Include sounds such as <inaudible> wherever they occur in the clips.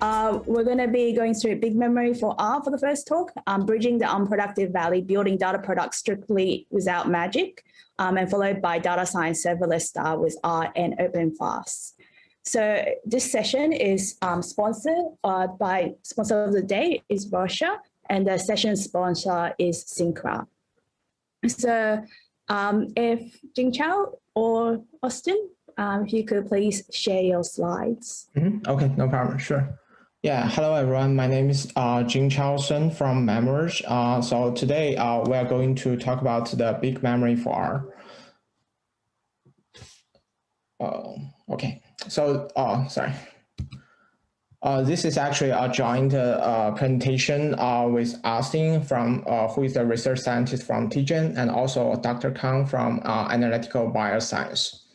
Uh, we're going to be going through big memory for R for the first talk, um, bridging the unproductive valley, building data products strictly without magic, um, and followed by data science serverless star with R and OpenFaaS. So this session is um, sponsored uh, by sponsor of the day is Russia, and the session sponsor is Syncra. So um, if Jing Chao or Austin, um, if you could please share your slides. Mm -hmm. Okay, no problem, sure. Yeah, hello everyone. My name is uh, Jing Chao Sun from MemVerge. Uh, so today uh, we are going to talk about the big memory for R. Uh, okay, so uh, sorry. Uh, this is actually a joint uh, presentation uh, with Austin from uh, who is a research scientist from TGen and also Dr. Kang from uh, analytical bioscience.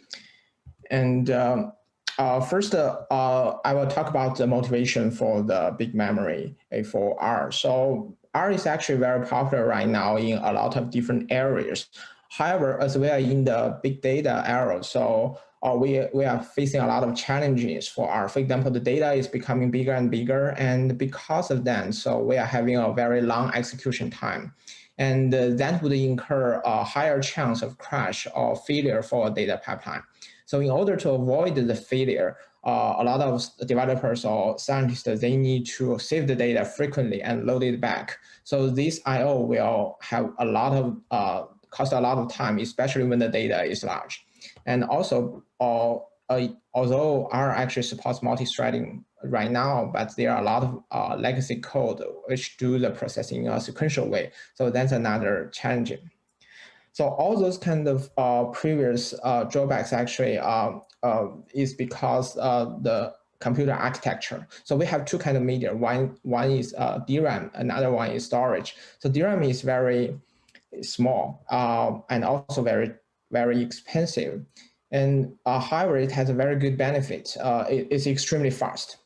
And um, uh, first, uh, uh, I will talk about the motivation for the big memory for R. So R is actually very popular right now in a lot of different areas. However, as we are in the big data era, so uh, we, we are facing a lot of challenges for our, For example, the data is becoming bigger and bigger, and because of that, so we are having a very long execution time. And uh, that would incur a higher chance of crash or failure for a data pipeline. So in order to avoid the failure, uh, a lot of developers or scientists, they need to save the data frequently and load it back. So this IO will have a lot of, uh, cost a lot of time, especially when the data is large. And also, uh, although R actually supports multi-threading right now, but there are a lot of uh, legacy code which do the processing in a sequential way. So that's another challenging. So all those kind of uh, previous uh, drawbacks actually uh, uh is because uh, the computer architecture. So we have two kind of media. One one is uh, DRAM, another one is storage. So DRAM is very small and also very very expensive. And however, it has a very good benefit. It, it's extremely fast.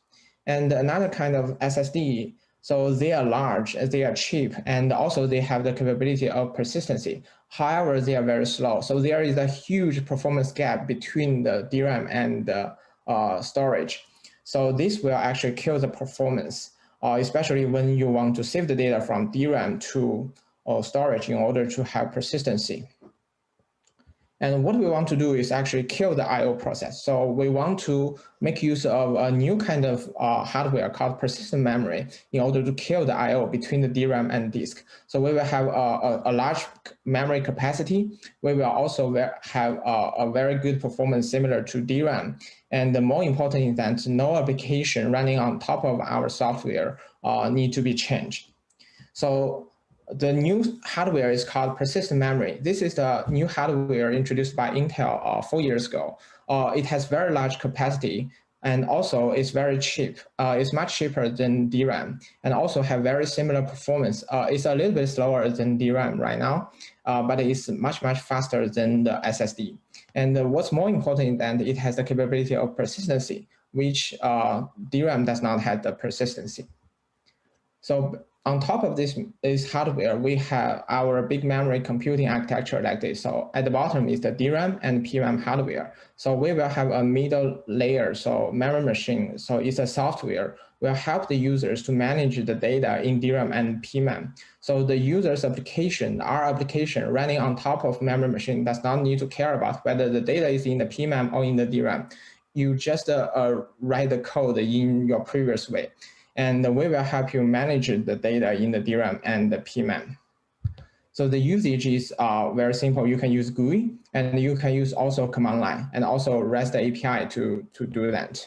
And another kind of SSD so they are large, as they are cheap, and also they have the capability of persistency. However, they are very slow. So there is a huge performance gap between the DRAM and the uh, storage. So this will actually kill the performance, uh, especially when you want to save the data from DRAM to uh, storage in order to have persistency. And what we want to do is actually kill the I.O. process. So we want to make use of a new kind of uh, hardware called persistent memory in order to kill the I.O. between the DRAM and disk. So we will have a, a, a large memory capacity. We will also have a, a, very good performance similar to DRAM. And the more important is that no application running on top of our software uh, need to be changed. So the new hardware is called persistent memory. This is the new hardware introduced by Intel uh, four years ago. Uh, it has very large capacity and also it's very cheap. Uh, it's much cheaper than DRAM and also have very similar performance. Uh, it's a little bit slower than DRAM right now, uh, but it's much, much faster than the SSD. And uh, what's more important is that it has the capability of persistency, which DRAM does not have the persistency. So on top of this, is hardware, we have our big memory computing architecture like this. So at the bottom is the DRAM and PRAM hardware. So we will have a middle layer, so memory machine. So it's a software will help the users to manage the data in DRAM and PRAM. So the user's application, our application running on top of memory machine does not need to care about whether the data is in the PRAM or in the DRAM. You just uh, uh, write the code in your previous way and we will help you manage the data in the DRAM and the PRAM. So the usage is uh, very simple. You can use GUI and you can use also command line and also REST API to, to do that.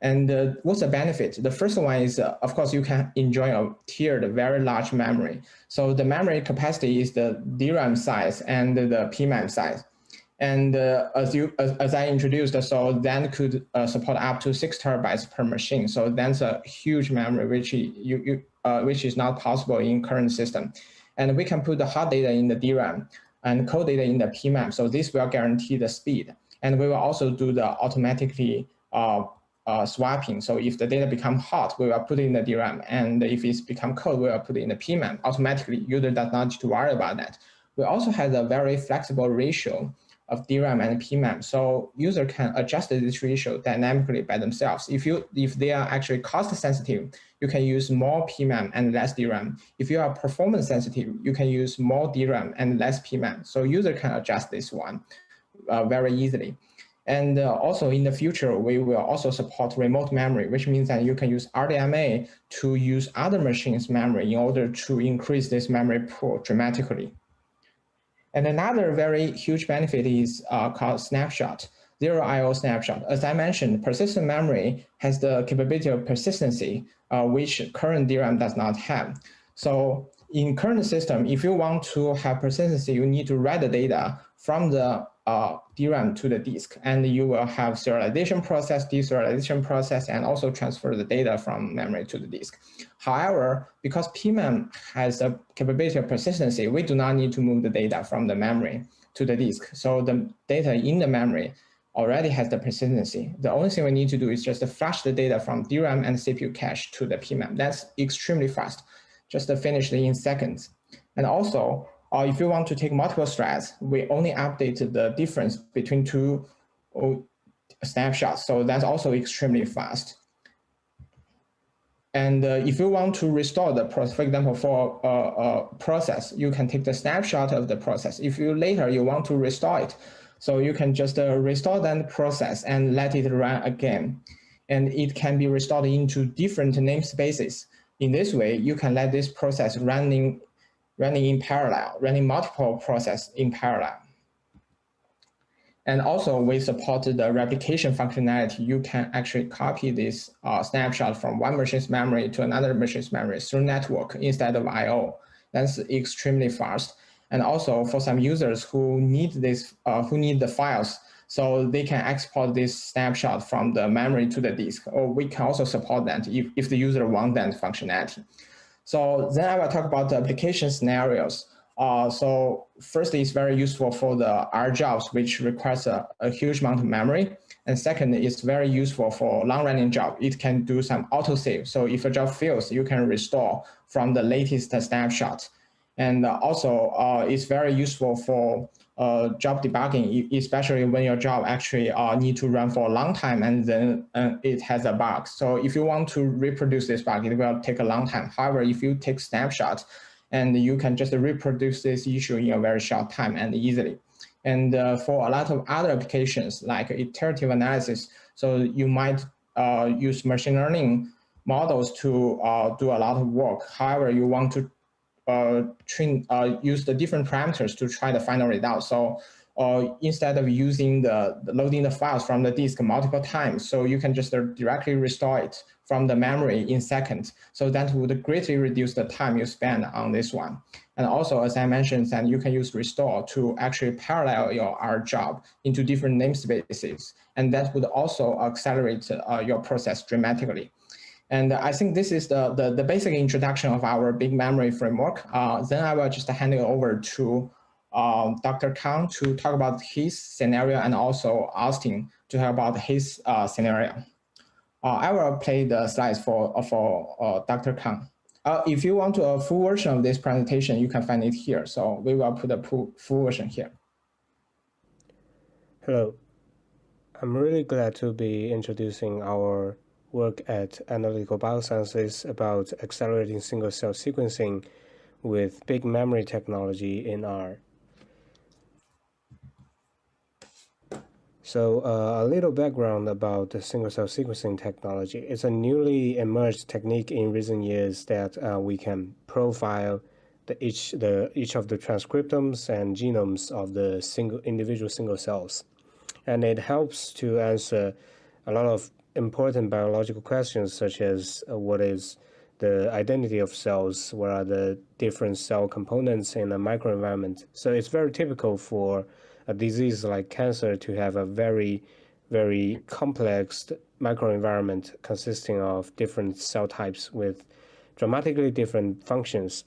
And uh, what's the benefit? The first one is, uh, of course, you can enjoy a tiered, very large memory. So the memory capacity is the DRAM size and the PRAM size. And uh, as you as, as, I introduced, so then could uh, support up to six terabytes per machine. So that's a huge memory, which you, you uh, which is not possible in current system. And we can put the hot data in the DRAM and cold data in the PRAM. So this will guarantee the speed. And we will also do the automatically uh, uh, swapping. So if the data become hot, we will put it in the DRAM. And if it's become cold, we will put it in the PMEM. Automatically, user does not need to worry about that. We also have a very flexible ratio of DRAM and PMEM. So user can adjust this ratio dynamically by themselves. If you if they are actually cost sensitive, you can use more PMEM and less DRAM. If you are performance sensitive, you can use more DRAM and less PMEM. So user can adjust this one uh, very easily. And uh, also in the future, we will also support remote memory, which means that you can use RDMA to use other machines' memory in order to increase this memory pool dramatically. And another very huge benefit is uh, called snapshot, zero IO snapshot. As I mentioned, persistent memory has the capability of persistency, uh, which current DRAM does not have. So in current system, if you want to have persistency, you need to write the data from the uh, DRAM to the disk, and you will have serialization process, deserialization process, and also transfer the data from memory to the disk. However, because PMEM has a capability of persistency, we do not need to move the data from the memory to the disk. So the data in the memory already has the persistency. The only thing we need to do is just flash the data from DRAM and CPU cache to the PMEM. That's extremely fast, just to finish in seconds. And also, or if you want to take multiple threads, we only update the difference between two snapshots. So that's also extremely fast. And uh, if you want to restore the process, for example, for a, a, process, you can take the snapshot of the process. If you later you want to restore it, so you can just uh, restore that process and let it run again. And it can be restored into different namespaces. In this way, you can let this process running running in parallel, running multiple processes in parallel. And also we support the replication functionality. You can actually copy this uh, snapshot from one machine's memory to another machine's memory through network instead of I.O. That's extremely fast. And also for some users who need this, uh, who need the files, so they can export this snapshot from the memory to the disk, or we can also support that if, if the user wants that functionality. So then I will talk about the application scenarios. Uh, so first, it's very useful for the R jobs, which requires a, a huge amount of memory. And second, it's very useful for long-running job. It can do some auto-save. So if a job fails, you can restore from the latest snapshot. And also, uh, it's very useful for uh, job debugging, especially when your job actually uh, need to run for a long time and then uh, it has a bug. So if you want to reproduce this bug, it will take a long time. However, if you take snapshots and you can just reproduce this issue in a very short time and easily. And uh, for a lot of other applications like iterative analysis, so you might uh, use machine learning models to uh, do a lot of work. However, you want to uh, train, uh, use the different parameters to try the final result. So uh, instead of using the, the, loading the files from the disk multiple times, so you can just directly restore it from the memory in seconds. So that would greatly reduce the time you spend on this one. And also, as I mentioned, that you can use restore to actually parallel your R job into different namespaces. And that would also accelerate uh, your process dramatically. And I think this is the, the, the basic introduction of our big memory framework. Uh, then I will just hand it over to uh, Dr. Kang to talk about his scenario and also Austin to talk about his uh, scenario. Uh, I will play the slides for, uh, for uh, Dr. Kang. if you want a full version of this presentation, you can find it here. So we will put a full version here. Hello. I'm really glad to be introducing our work at Analytical Biosciences about accelerating single-cell sequencing with big memory technology in R. So uh, a little background about the single-cell sequencing technology. It's a newly emerged technique in recent years that uh, we can profile the each the each of the transcriptomes and genomes of the single individual single cells, and it helps to answer a lot of important biological questions such as uh, what is the identity of cells, what are the different cell components in the microenvironment. So it's very typical for a disease like cancer to have a very, very complex microenvironment consisting of different cell types with dramatically different functions.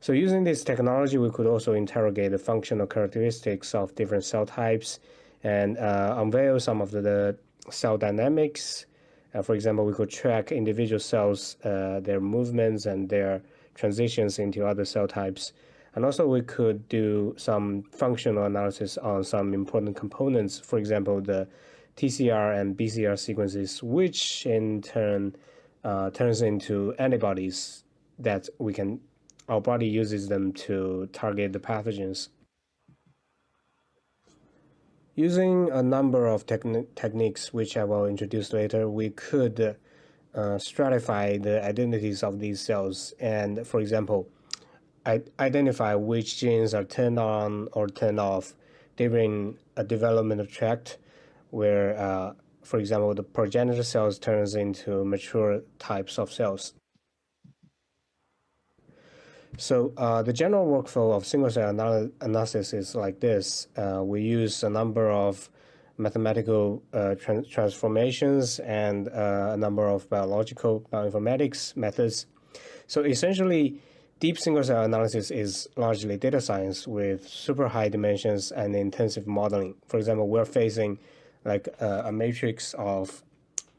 So using this technology, we could also interrogate the functional characteristics of different cell types and uh, unveil some of the, the cell dynamics Uh, for example, we could track individual cells, uh, their movements and their transitions into other cell types. And also we could do some functional analysis on some important components, for example, the TCR and BCR sequences, which in turn uh, turns into antibodies that we can, our body uses them to target the pathogens. Using a number of techni techniques, which I will introduce later, we could uh, stratify the identities of these cells and, for example, identify which genes are turned on or turned off during a developmental tract where, uh, for example, the progenitor cells turns into mature types of cells. So uh, the general workflow of single-cell anal analysis is like this. Uh, we use a number of mathematical uh, trans transformations and uh, a number of biological bioinformatics methods. So essentially, deep single-cell analysis is largely data science with super high dimensions and intensive modeling. For example, we're facing like uh, a matrix of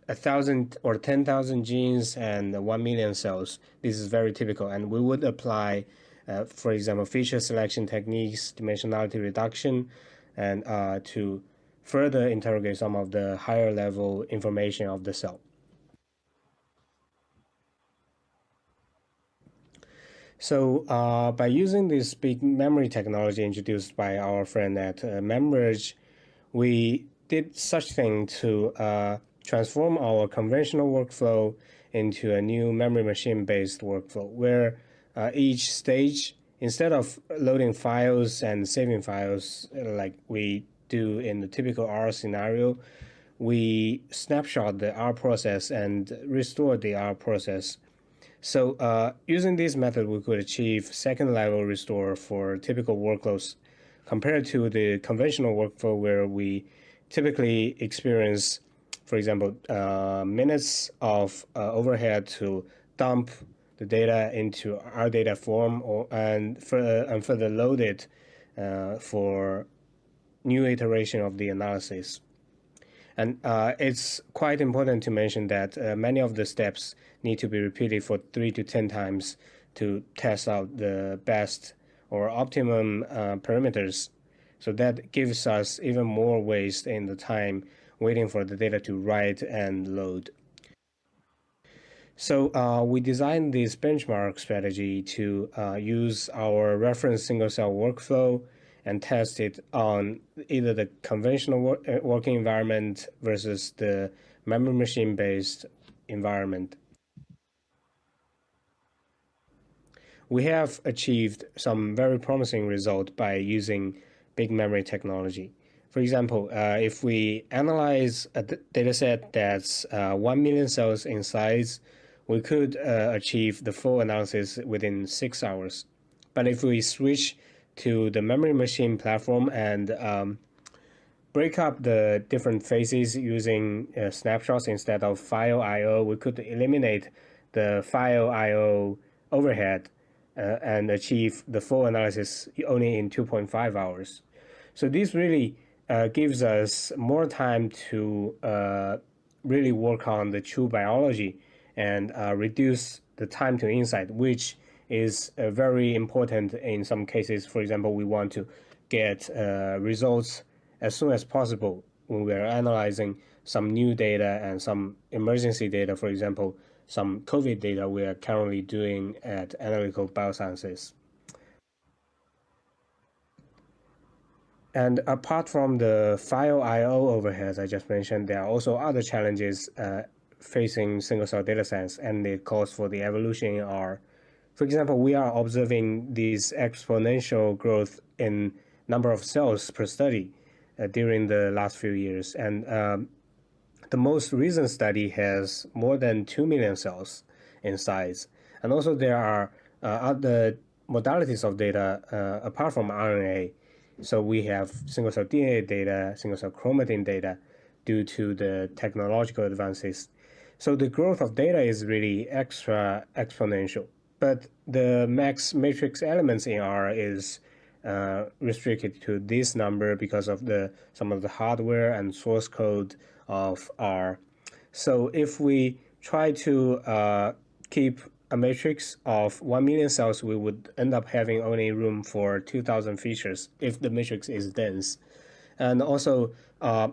a thousand or 10,000 genes and 1 million cells. This is very typical. And we would apply, uh, for example, feature selection techniques, dimensionality reduction, and uh, to further interrogate some of the higher level information of the cell. So uh, by using this big memory technology introduced by our friend at uh, we did such thing to uh, transform our conventional workflow into a new memory machine based workflow where uh, each stage, instead of loading files and saving files like we do in the typical R scenario, we snapshot the R process and restore the R process. So uh, using this method, we could achieve second level restore for typical workloads compared to the conventional workflow where we typically experience for example, uh, minutes of uh, overhead to dump the data into our data form or and further and further load it uh, for new iteration of the analysis. And uh, it's quite important to mention that uh, many of the steps need to be repeated for three to 10 times to test out the best or optimum parameters. So that gives us even more waste in the time waiting for the data to write and load. So uh, we designed this benchmark strategy to uh, use our reference single cell workflow and test it on either the conventional wor uh, working environment versus the memory machine based environment. We have achieved some very promising results by using big memory technology. For example, uh, if we analyze a data set that's uh, 1 million cells in size, we could uh, achieve the full analysis within six hours. But if we switch to the memory machine platform and um, break up the different phases using uh, snapshots instead of file I.O., we could eliminate the file I.O. overhead uh, and achieve the full analysis only in 2.5 hours. So this really uh, gives us more time to uh, really work on the true biology and uh, reduce the time to insight, which is uh, very important in some cases. For example, we want to get uh, results as soon as possible when we are analyzing some new data and some emergency data, for example, some COVID data we are currently doing at Analytical Biosciences. And apart from the file I/O overheads I just mentioned, there are also other challenges uh, facing single-cell data science and the calls for the evolution are, for example, we are observing this exponential growth in number of cells per study uh, during the last few years. And um, the most recent study has more than 2 million cells in size. And also there are uh, other modalities of data uh, apart from RNA so we have single cell DNA data, single cell chromatin data due to the technological advances. So the growth of data is really extra exponential. But the max matrix elements in R is uh, restricted to this number because of the some of the hardware and source code of R. So if we try to uh, keep a matrix of 1 million cells, we would end up having only room for 2,000 features if the matrix is dense. And also, uh,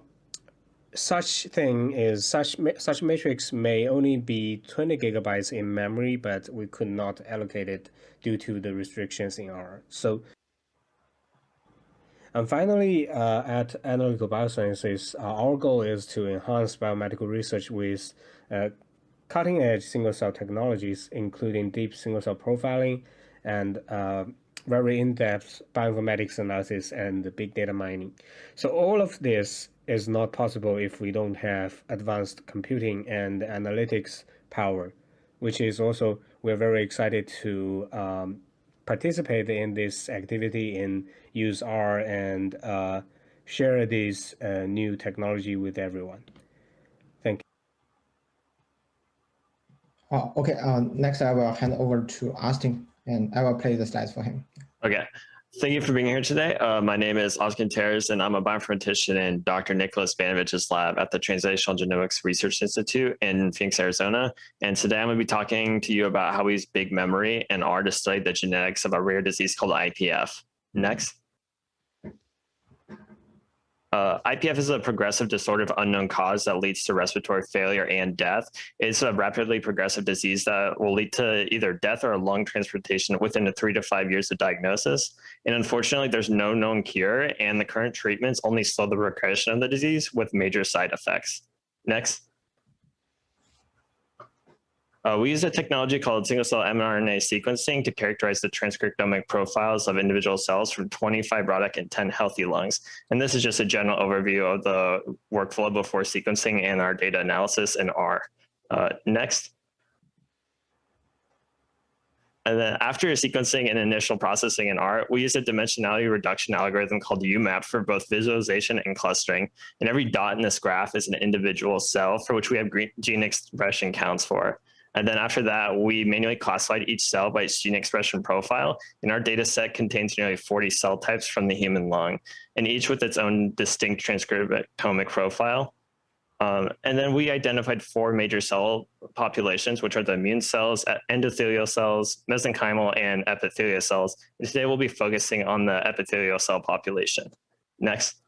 such thing is such such matrix may only be 20 gigabytes in memory, but we could not allocate it due to the restrictions in R. So, and finally, uh, at Analytical Biosciences, uh, our goal is to enhance biomedical research with uh, cutting-edge single-cell technologies, including deep single-cell profiling and uh, very in-depth bioinformatics analysis and big data mining. So all of this is not possible if we don't have advanced computing and analytics power, which is also, we're very excited to um, participate in this activity and use R and uh, share this uh, new technology with everyone. Oh, okay. Uh, next, I will hand over to Austin, and I will play the slides for him. Okay. Thank you for being here today. Uh, my name is Austin Terrace, and I'm a bioinformatician in Dr. Nicholas Banovich's lab at the Translational Genomics Research Institute in Phoenix, Arizona. And today I'm going to be talking to you about how we use big memory and R to study the genetics of a rare disease called IPF. Next. Uh, IPF is a progressive disorder of unknown cause that leads to respiratory failure and death. It's a rapidly progressive disease that will lead to either death or lung transplantation within the three to five years of diagnosis. And unfortunately, there's no known cure, and the current treatments only slow the progression of the disease with major side effects. Next. Uh, we use a technology called single-cell mRNA sequencing to characterize the transcriptomic profiles of individual cells from 20 fibrotic and 10 healthy lungs. And this is just a general overview of the workflow before sequencing and our data analysis in R. Uh, next. And then after sequencing and initial processing in R, we use a dimensionality reduction algorithm called UMAP for both visualization and clustering. And every dot in this graph is an individual cell for which we have gene expression counts for. And then after that, we manually classified each cell by its gene expression profile. And our data set contains nearly 40 cell types from the human lung, and each with its own distinct transcriptomic profile. Um, and then we identified four major cell populations, which are the immune cells, endothelial cells, mesenchymal, and epithelial cells. And today we'll be focusing on the epithelial cell population. Next.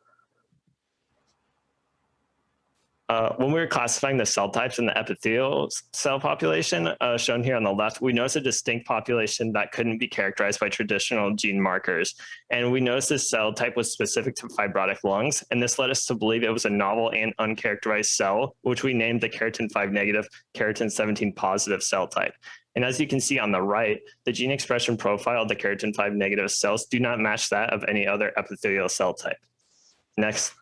Uh, when we were classifying the cell types in the epithelial cell population, uh, shown here on the left, we noticed a distinct population that couldn't be characterized by traditional gene markers. And we noticed this cell type was specific to fibrotic lungs, and this led us to believe it was a novel and uncharacterized cell, which we named the keratin 5 negative, keratin 17 positive cell type. And as you can see on the right, the gene expression profile of the keratin 5 negative cells do not match that of any other epithelial cell type. Next.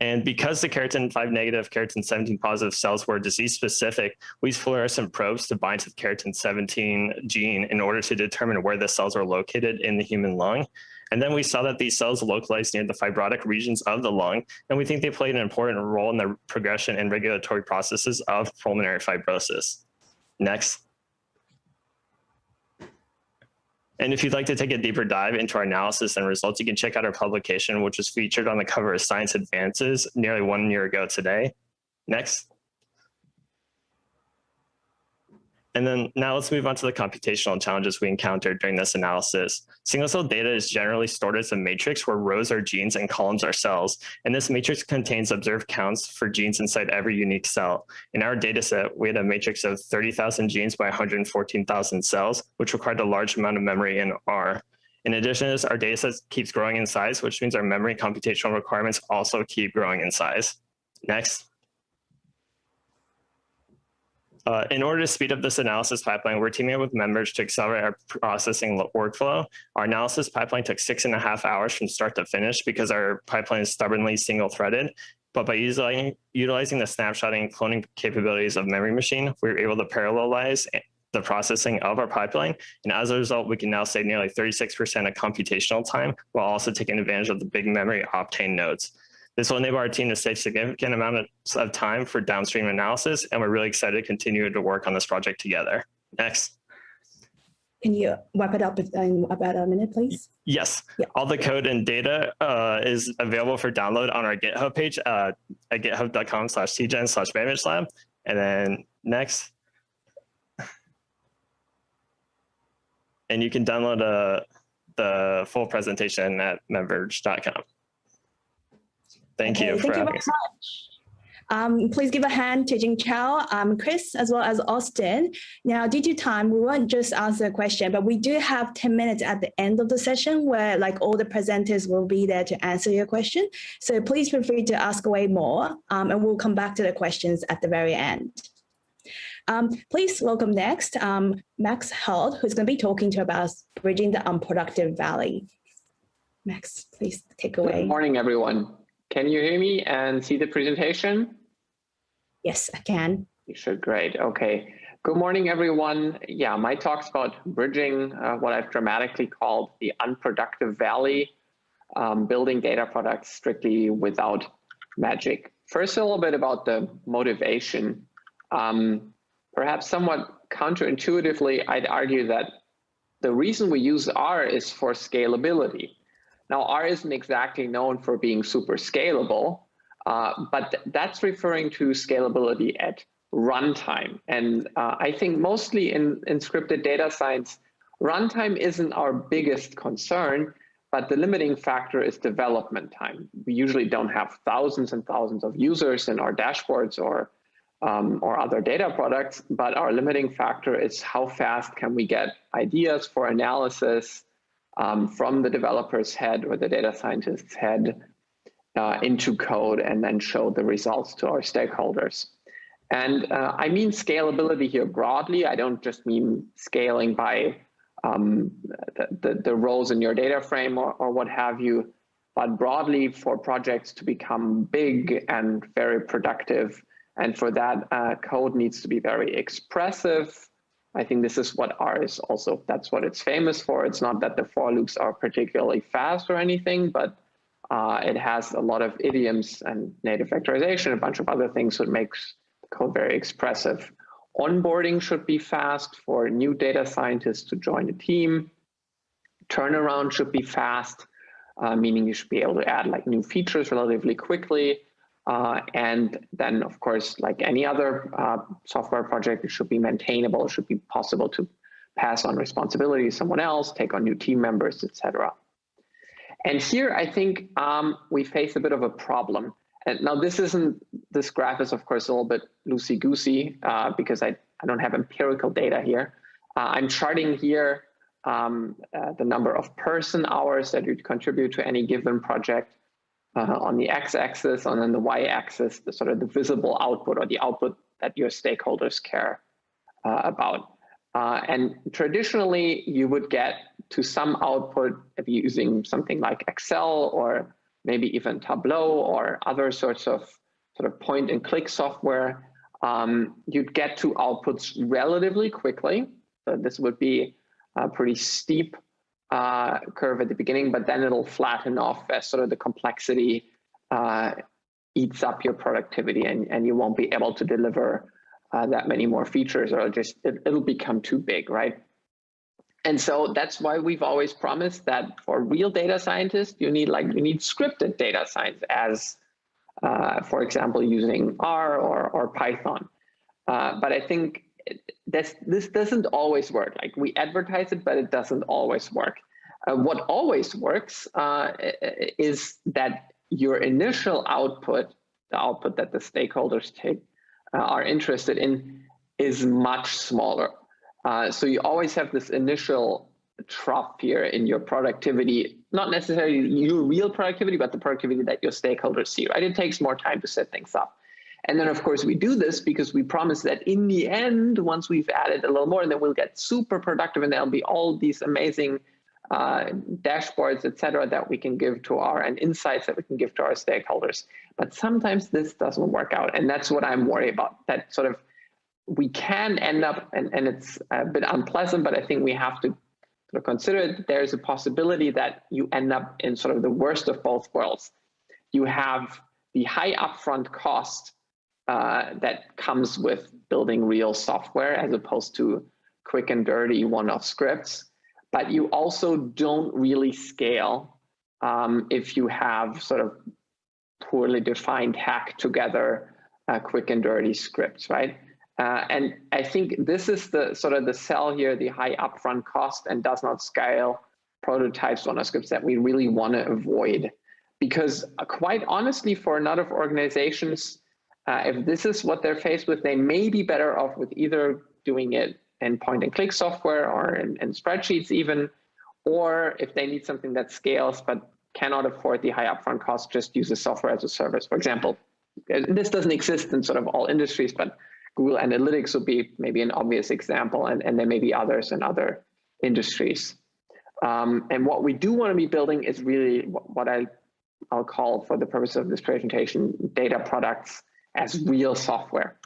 And because the keratin 5 negative, keratin 17 positive cells were disease specific, we used fluorescent probes to bind to the keratin 17 gene in order to determine where the cells are located in the human lung. And then we saw that these cells localized near the fibrotic regions of the lung, and we think they played an important role in the progression and regulatory processes of pulmonary fibrosis. Next. And if you'd like to take a deeper dive into our analysis and results, you can check out our publication, which was featured on the cover of Science Advances nearly one year ago today. Next. And then now let's move on to the computational challenges we encountered during this analysis. Single cell data is generally stored as a matrix where rows are genes and columns are cells. And this matrix contains observed counts for genes inside every unique cell. In our data set, we had a matrix of 30,000 genes by 114,000 cells, which required a large amount of memory in R. In addition this, our data set keeps growing in size, which means our memory computational requirements also keep growing in size. Next. Uh, in order to speed up this analysis pipeline, we're teaming up with MemVerge to accelerate our processing workflow. Our analysis pipeline took six and a half hours from start to finish because our pipeline is stubbornly single threaded. But by utilizing, utilizing the snapshotting and cloning capabilities of Memory Machine, we were able to parallelize the processing of our pipeline. And as a result, we can now save nearly 36% of computational time while also taking advantage of the big memory Optane nodes. This will enable our team to save significant amount of time for downstream analysis, and we're really excited to continue to work on this project together. Next. Can you wrap it up in about a minute, please? Yes, Yeah. all the code and data uh, is available for download on our GitHub page uh, at github.com slash tgen slash manage lab. And then next. And you can download uh, the full presentation at memverge.com. Thank Okay, you thank you very much. Um, please give a hand to Jing Chao, um, Chris, as well as Austin. Now, due to time, we won't just answer a question, but we do have 10 minutes at the end of the session where like all the presenters will be there to answer your question. So please feel free to ask away more um, and we'll come back to the questions at the very end. Um, please welcome next um, Max Held, who's going to be talking to about bridging the unproductive valley. Max, please take away. Good morning, everyone. Can you hear me and see the presentation? Yes, I can. You should, great, okay. Good morning, everyone. Yeah, my talk's about bridging uh, what I've dramatically called the unproductive valley, um, building data products strictly without magic. First, a little bit about the motivation. Um, perhaps somewhat counterintuitively, I'd argue that the reason we use R is for scalability. Now, R isn't exactly known for being super scalable, uh, but th that's referring to scalability at runtime. And uh, I think mostly in, in scripted data science, runtime isn't our biggest concern, but the limiting factor is development time. We usually don't have thousands and thousands of users in our dashboards or um, or other data products, but our limiting factor is how fast can we get ideas for analysis um, from the developer's head or the data scientist's head uh, into code and then show the results to our stakeholders. And uh, I mean scalability here broadly. I don't just mean scaling by um, the, the, the, rows in your data frame or, or what have you, but broadly for projects to become big and very productive. And for that, uh, code needs to be very expressive. I think this is what R is also, that's what it's famous for. It's not that the for loops are particularly fast or anything, but uh, it has a lot of idioms and native vectorization, a bunch of other things that makes the code very expressive. Onboarding should be fast for new data scientists to join the team. Turnaround should be fast, uh, meaning you should be able to add like new features relatively quickly. Uh, and then, of course, like any other uh, software project, it should be maintainable. It should be possible to pass on responsibility to someone else, take on new team members, etc. And here, I think um, we face a bit of a problem. And now this isn't, this graph is of course a little bit loosey-goosey uh, because I, I don't have empirical data here. Uh, I'm charting here um, uh, the number of person hours that you contribute to any given project uh, on the x-axis, and then the y-axis, the sort of the visible output or the output that your stakeholders care uh, about. Uh, and traditionally, you would get to some output if you're using something like Excel or maybe even Tableau or other sorts of sort of point and click software. Um, you'd get to outputs relatively quickly. So this would be a pretty steep uh, curve at the beginning, but then it'll flatten off as sort of the complexity uh, eats up your productivity and, and you won't be able to deliver uh, that many more features or just it, it'll become too big, right? And so that's why we've always promised that for real data scientists, you need like you need scripted data science as, uh, for example, using R or, or Python. Uh, but I think this, this doesn't always work. Like we advertise it, but it doesn't always work. Uh, what always works uh, is that your initial output, the output that the stakeholders take, uh, are interested in, is much smaller. Uh, so you always have this initial trough here in your productivity, not necessarily your real productivity, but the productivity that your stakeholders see, right? It takes more time to set things up. And then of course we do this because we promise that in the end, once we've added a little more, then we'll get super productive and there'll be all these amazing uh, dashboards, et cetera, that we can give to our and insights that we can give to our stakeholders. But sometimes this doesn't work out. And that's what I'm worried about, that sort of we can end up, and, and it's a bit unpleasant, but I think we have to sort of consider that there's a possibility that you end up in sort of the worst of both worlds. You have the high upfront cost uh, that comes with building real software as opposed to quick and dirty one-off scripts, but you also don't really scale um, if you have sort of poorly defined hack together uh, quick and dirty scripts, right? Uh, and I think this is the sort of the sell here, the high upfront cost and does not scale prototypes on scripts that we really want to avoid. Because uh, quite honestly, for a lot of organizations, uh, if this is what they're faced with, they may be better off with either doing it in point and click software or in, in spreadsheets even, or if they need something that scales but cannot afford the high upfront cost, just use a software as a service. For example, this doesn't exist in sort of all industries, but Google Analytics would be maybe an obvious example, and, and there may be others in other industries. Um, and what we do want to be building is really what I, I'll call for the purpose of this presentation, data products as real software.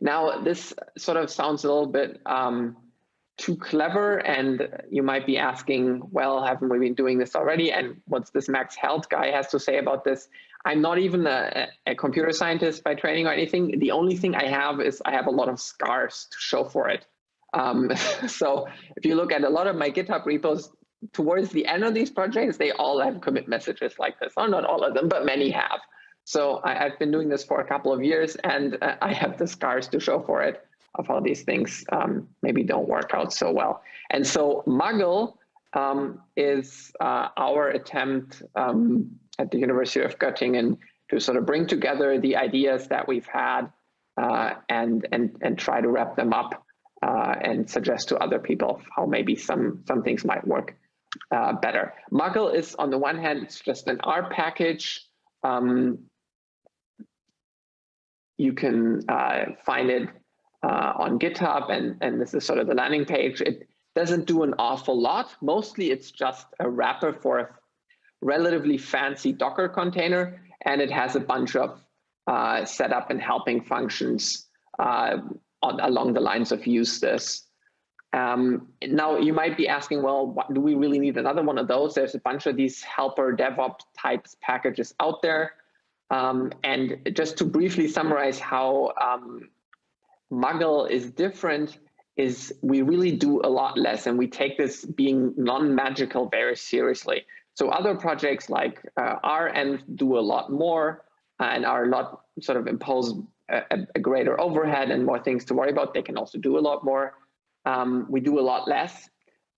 Now, this sort of sounds a little bit um, too clever, and you might be asking, well, haven't we been doing this already? And what's this Max Held guy has to say about this? I'm not even a, a, computer scientist by training or anything. The only thing I have is I have a lot of scars to show for it. Um, <laughs> so if you look at a lot of my GitHub repos, towards the end of these projects, they all have commit messages like this. Well, not all of them, but many have. So I, have been doing this for a couple of years and uh, I have the scars to show for it of how these things um, maybe don't work out so well. And so Muggle um, is uh, our attempt um, at the University of Göttingen to sort of bring together the ideas that we've had uh, and, and, and try to wrap them up uh, and suggest to other people how maybe some, some things might work uh, better. Muggle is on the one hand, it's just an R package. Um, you can uh, find it uh, on GitHub and, and this is sort of the landing page. It doesn't do an awful lot. Mostly it's just a wrapper for a relatively fancy Docker container and it has a bunch of uh, setup and helping functions uh, on, along the lines of use this. Um, now you might be asking, well, what, do we really need another one of those? There's a bunch of these helper DevOps types packages out there. Um, and just to briefly summarize how um, Muggle is different is we really do a lot less and we take this being non-magical very seriously. So other projects like uh, renv do a lot more and are a lot sort of impose a, a, greater overhead and more things to worry about. They can also do a lot more. Um, we do a lot less.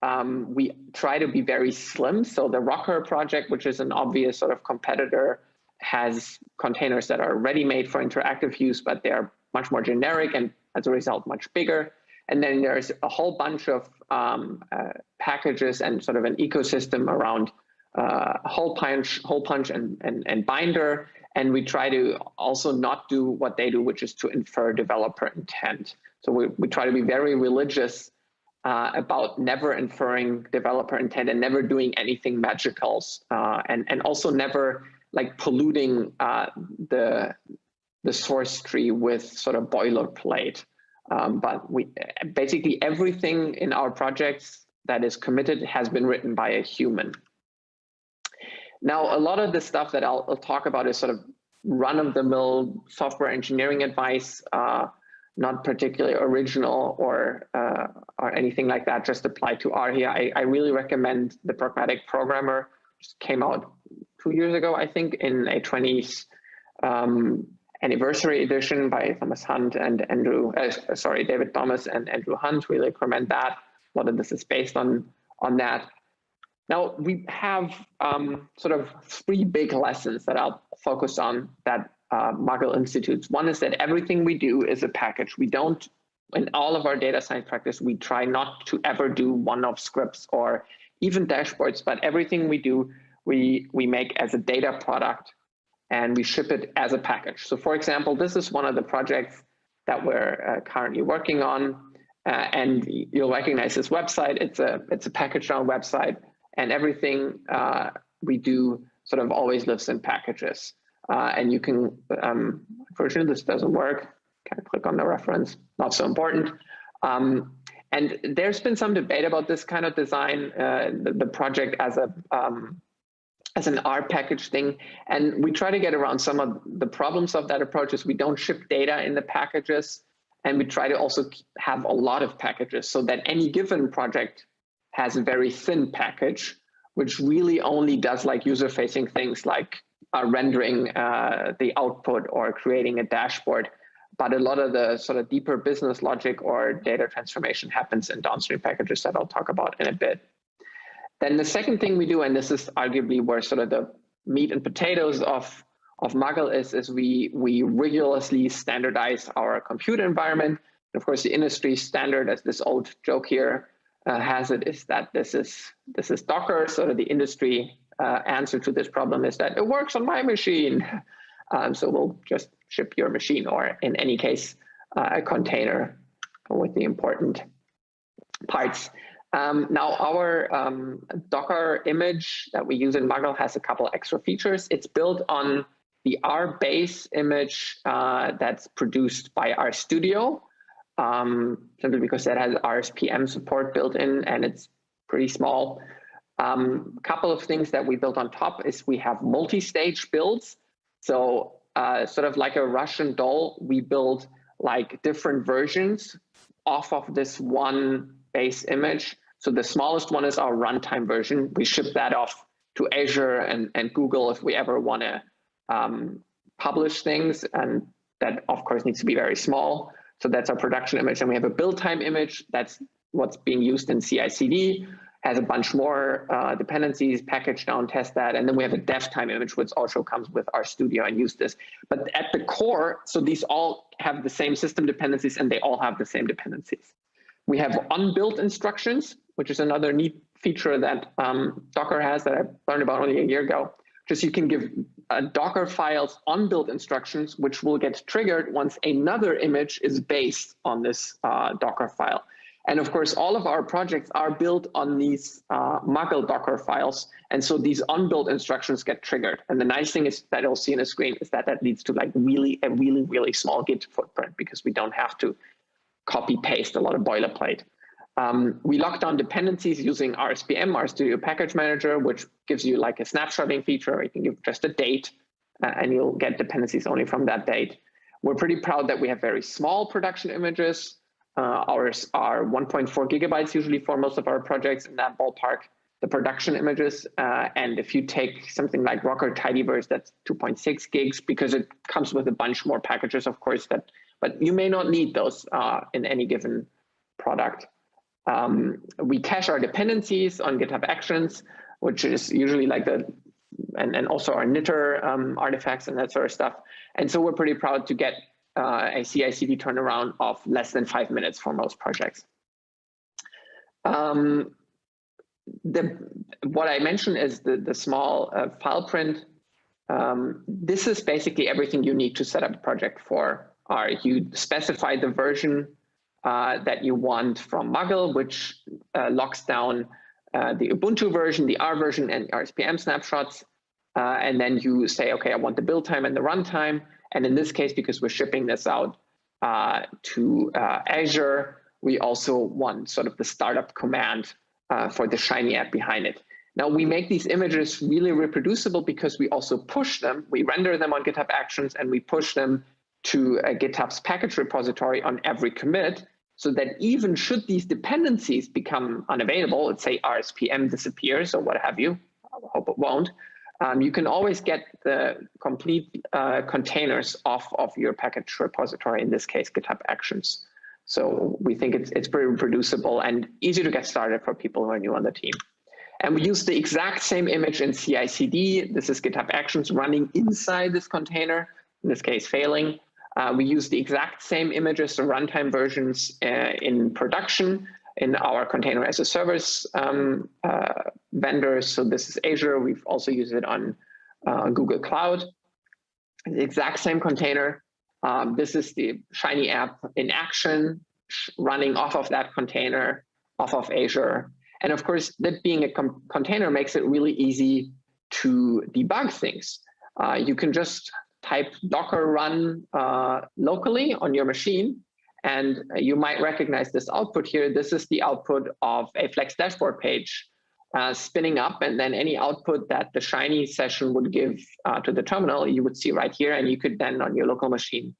Um, we try to be very slim. So the Rocker project, which is an obvious sort of competitor, has containers that are ready-made for interactive use, but they're much more generic and as a result, much bigger. And then there's a whole bunch of um, uh, packages and sort of an ecosystem around uh, holepunch, hole punch and, and, and binder and we try to also not do what they do, which is to infer developer intent. So we, we try to be very religious uh, about never inferring developer intent and never doing anything magicals uh, and, and also never like polluting uh, the, the source tree with sort of boilerplate. Um, but we basically everything in our projects that is committed has been written by a human. Now, a lot of the stuff that I'll, I'll talk about is sort of run-of-the-mill software engineering advice, uh, not particularly original or uh, or anything like that, just applied to R here. I, I really recommend The Pragmatic Programmer, just came out two years ago, I think, in a 20s um, anniversary edition by Thomas Hunt and Andrew, uh, sorry, David Thomas and Andrew Hunt, really recommend that. A lot of this is based on, on that. Now we have um, sort of three big lessons that I'll focus on that uh, Muggle institutes. One is that everything we do is a package. We don't, in all of our data science practice, we try not to ever do one-off scripts or even dashboards, but everything we do, we, we make as a data product and we ship it as a package. So for example, this is one of the projects that we're uh, currently working on. Uh, and you'll recognize this website. It's a, it's a pkgdown website and everything uh, we do sort of always lives in packages. Uh, and you can, um, unfortunately, this doesn't work. Can I click on the reference? Not so important. Um, and there's been some debate about this kind of design, uh, the, the, project as a um, as an R package thing. And we try to get around some of the problems of that approach is we don't ship data in the packages. And we try to also have a lot of packages so that any given project has a very thin package, which really only does like user-facing things like uh, rendering uh, the output or creating a dashboard. But a lot of the sort of deeper business logic or data transformation happens in downstream packages that I'll talk about in a bit. Then the second thing we do, and this is arguably where sort of the meat and potatoes of, of Muggle is, is we, we rigorously standardize our compute environment. And of course, the industry standard, as this old joke here uh, has it, is that this is, this is Docker. So the industry uh, answer to this problem is that it works on my machine. <laughs> Um, so we'll just ship your machine or in any case, uh, a container with the important parts. Um, now our um, Docker image that we use in Muggle has a couple extra features. It's built on the R base image uh, that's produced by RStudio, um, simply because that has RSPM support built in and it's pretty small. A um, couple of things that we built on top is we have multi-stage builds. So uh, sort of like a Russian doll, we build like different versions off of this one base image. So the smallest one is our runtime version. We ship that off to Azure and, and Google if we ever want to um, publish things. And that, of course, needs to be very small. So that's our production image. And we have a build time image. That's what's being used in CI CD has a bunch more uh, dependencies, pkgdown, test that. And then we have a dev time image, which also comes with RStudio and usethis. But at the core, so these all have the same system dependencies and they all have the same dependencies. We have ONBUILD instructions, which is another neat feature that um, Docker has that I learned about only a year ago. Just you can give uh, Docker files ONBUILD instructions, which will get triggered once another image is based on this uh, Docker file. And of course, all of our projects are built on these uh, Muggle Docker files. And so these ONBUILD instructions get triggered. And the nice thing is that you'll see in the screen is that that leads to like really, a really, really small Git footprint because we don't have to copy paste a lot of boilerplate. Um, we lock down dependencies using RSPM, RStudio Package Manager, which gives you like a snapshotting feature. Where You can give just a date uh, and you'll get dependencies only from that date. We're pretty proud that we have very small production images. Uh, ours are 1.4 gigabytes usually for most of our projects in that ballpark, the production images. Uh, and if you take something like Rocker Tidyverse, that's 2.6 gigs because it comes with a bunch more packages, of course, that, but you may not need those uh, in any given product. Um, we cache our dependencies on GitHub Actions, which is usually like the, and, and also our knitr um, artifacts and that sort of stuff. And so we're pretty proud to get uh, a CI/CD turnaround of less than five minutes for most projects. Um, the, what I mentioned is the, the small uh, file print. Um, this is basically everything you need to set up a project for Are You specify the version uh, that you want from Muggle, which uh, locks down uh, the Ubuntu version, the R version, and RSPM snapshots. Uh, and then you say, okay, I want the build time and the runtime. And in this case, because we're shipping this out uh, to uh, Azure, we also want sort of the startup command for the Shiny app behind it. Now we make these images really reproducible because we also push them, we render them on GitHub Actions and we push them to GitHub's package repository on every commit so that even should these dependencies become unavailable, let's say RSPM disappears or what have you, I hope it won't, um, you can always get the complete uh, containers off of your package repository, in this case, GitHub Actions. So we think it's, it's pretty reproducible and easy to get started for people who are new on the team. And we use the exact same image in CI/CD. This is GitHub Actions running inside this container, in this case, failing. Uh, we use the exact same images, the runtime versions uh, in production in our container as a service um, uh, vendors. So this is Azure. We've also used it on uh, Google Cloud. The exact same container. Um, this is the Shiny app in action, running off of that container, off of Azure. And of course, that being a container makes it really easy to debug things. Uh, you can just type docker run uh, locally on your machine and you might recognize this output here. This is the output of a Flex dashboard page uh, spinning up, and then any output that the Shiny session would give uh, to the terminal, you would see right here, and you could then on your local machine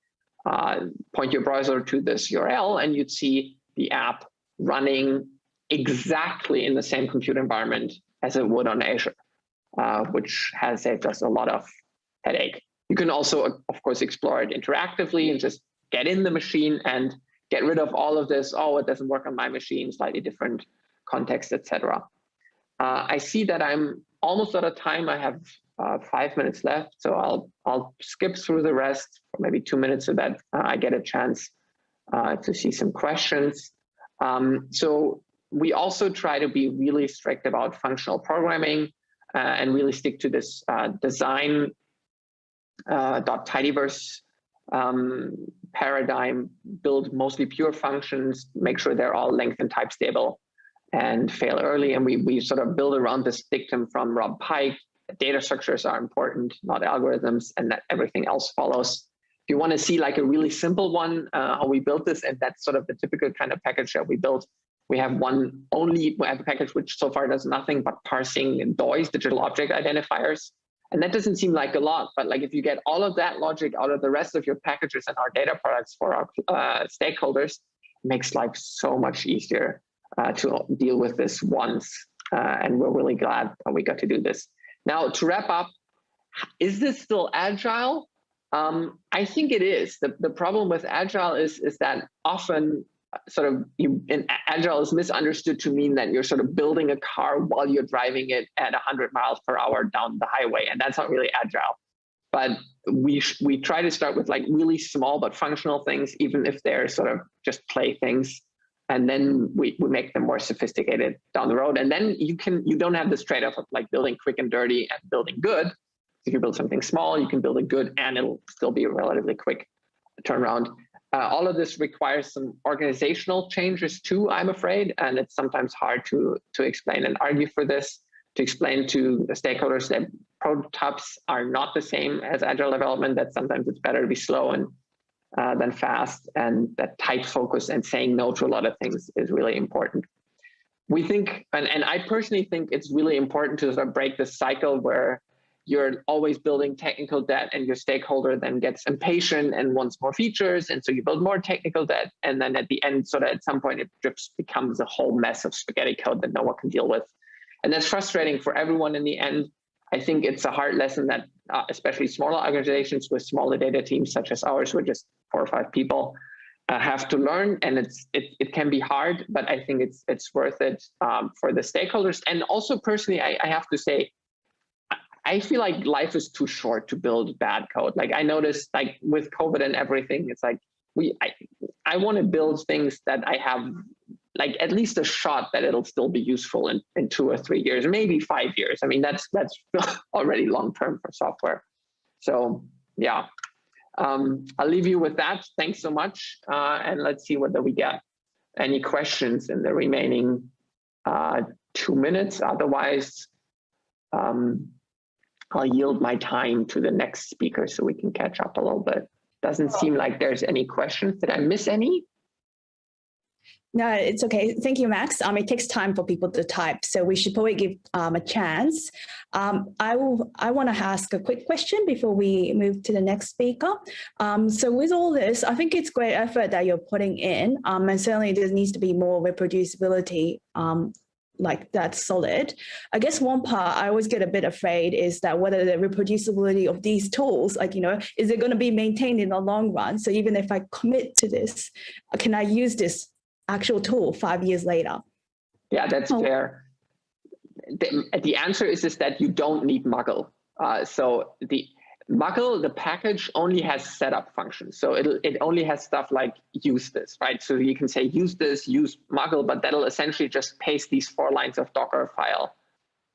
uh, point your browser to this URL and you'd see the app running exactly in the same compute environment as it would on Azure, uh, which has saved us a lot of headache. You can also, of course, explore it interactively and just get in the machine and get rid of all of this, oh, it doesn't work on my machine, slightly different context, etc. Uh, I see that I'm almost out of time. I have uh, five minutes left, so I'll I'll skip through the rest for maybe two minutes so that uh, I get a chance uh, to see some questions. Um, so we also try to be really strict about functional programming uh, and really stick to this uh, design dot tidyverse um, paradigm, build mostly pure functions, make sure they're all length and type stable and fail early. And we, we sort of build around this dictum from Rob Pike, data structures are important, not algorithms, and that everything else follows. If you want to see like a really simple one, uh, how we built this, and that's sort of the typical kind of package that we built. We have one only, we have a package which so far does nothing but parsing DOIs, digital object identifiers. And that doesn't seem like a lot, but like if you get all of that logic out of the rest of your packages and our data products for our uh, stakeholders, makes life so much easier uh, to deal with this once. Uh, and we're really glad that we got to do this. Now, to wrap up, is this still agile? Um, I think it is. The, the problem with agile is, is that often sort of you in agile is misunderstood to mean that you're sort of building a car while you're driving it at 100 miles per hour down the highway and that's not really agile. But we we try to start with like really small but functional things even if they're sort of just play things and then we, we make them more sophisticated down the road. And then you can you don't have this trade-off of like building quick and dirty and building good. If you build something small you can build it good and it'll still be a relatively quick turnaround uh, all of this requires some organizational changes too, I'm afraid, and it's sometimes hard to, to explain and argue for this, to explain to the stakeholders that prototypes are not the same as agile development, that sometimes it's better to be slow and uh, than fast, and that tight focus and saying no to a lot of things is really important. We think, and, and I personally think it's really important to sort of break the cycle where you're always building technical debt and your stakeholder then gets impatient and wants more features. And so you build more technical debt. And then at the end, sort of at some point, it just becomes a whole mess of spaghetti code that no one can deal with. And that's frustrating for everyone in the end. I think it's a hard lesson that uh, especially smaller organizations with smaller data teams such as ours, with just four or five people, uh, have to learn. And it's it, it can be hard, but I think it's it's worth it um, for the stakeholders. And also personally, I, I have to say, I feel like life is too short to build bad code. Like I noticed like with COVID and everything, it's like we I, I want to build things that I have like at least a shot that it'll still be useful in, in two or three years, maybe five years. I mean, that's that's <laughs> already long term for software. So yeah, um, I'll leave you with that. Thanks so much. Uh, and let's see whether we get any questions in the remaining uh, two minutes. Otherwise, um, I'll yield my time to the next speaker so we can catch up a little bit. Doesn't seem like there's any questions. Did I miss any? No, it's okay. Thank you, Max. Um, it takes time for people to type, so we should probably give um, a chance. Um, I will. I want to ask a quick question before we move to the next speaker. Um, so with all this, I think it's great effort that you're putting in, um, and certainly there needs to be more reproducibility um, like that's solid. I guess one part I always get a bit afraid is that whether the reproducibility of these tools, like, you know, is it going to be maintained in the long run? So even if I commit to this, can I use this actual tool five years later? Yeah, that's oh. fair. The, the answer is, is that you don't need Muggle. Uh, so the Muggle, the package only has setup functions. So it it only has stuff like usethis, right? So you can say usethis, use Muggle, but that'll essentially just paste these four lines of Docker file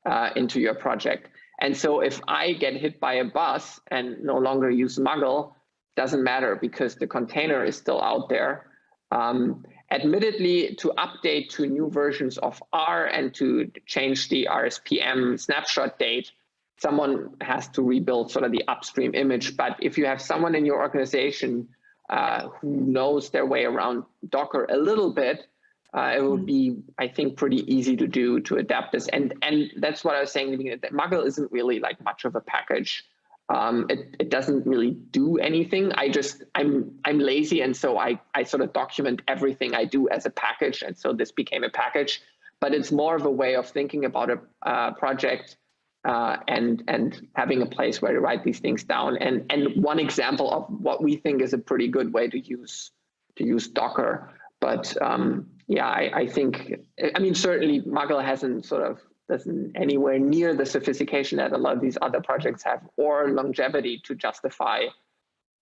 uh, into your project. And so if I get hit by a bus and no longer use Muggle, doesn't matter because the container is still out there. Um, admittedly, to update to new versions of R and to change the RSPM snapshot date, someone has to rebuild sort of the upstream image. But if you have someone in your organization uh, who knows their way around Docker a little bit, uh, it would be, I think, pretty easy to do to adapt this. And and that's what I was saying. That Muggle isn't really like much of a package. Um, it, it doesn't really do anything. I just, I'm, I'm lazy. And so I, I sort of document everything I do as a package. And so this became a package, but it's more of a way of thinking about a uh, project uh, and, and having a place where to write these things down. And, and one example of what we think is a pretty good way to use, to use Docker. But um, yeah, I, I think, I mean, certainly Muggle hasn't sort of doesn't anywhere near the sophistication that a lot of these other projects have or longevity to justify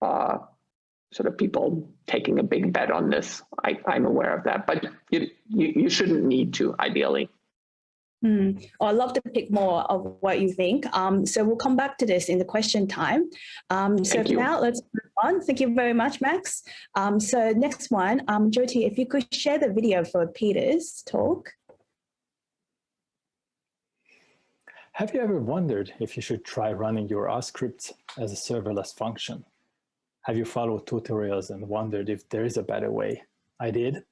uh, sort of people taking a big bet on this. I, am aware of that, but you, you, you shouldn't need to ideally. Mm. Oh, I'd love to pick more of what you think. Um, so we'll come back to this in the question time. Um, so now let's move on. Thank you very much, Max. Um, so next one, um, Jyoti, if you could share the video for Peter's talk. Have you ever wondered if you should try running your R scripts as a serverless function? Have you followed tutorials and wondered if there is a better way? I did,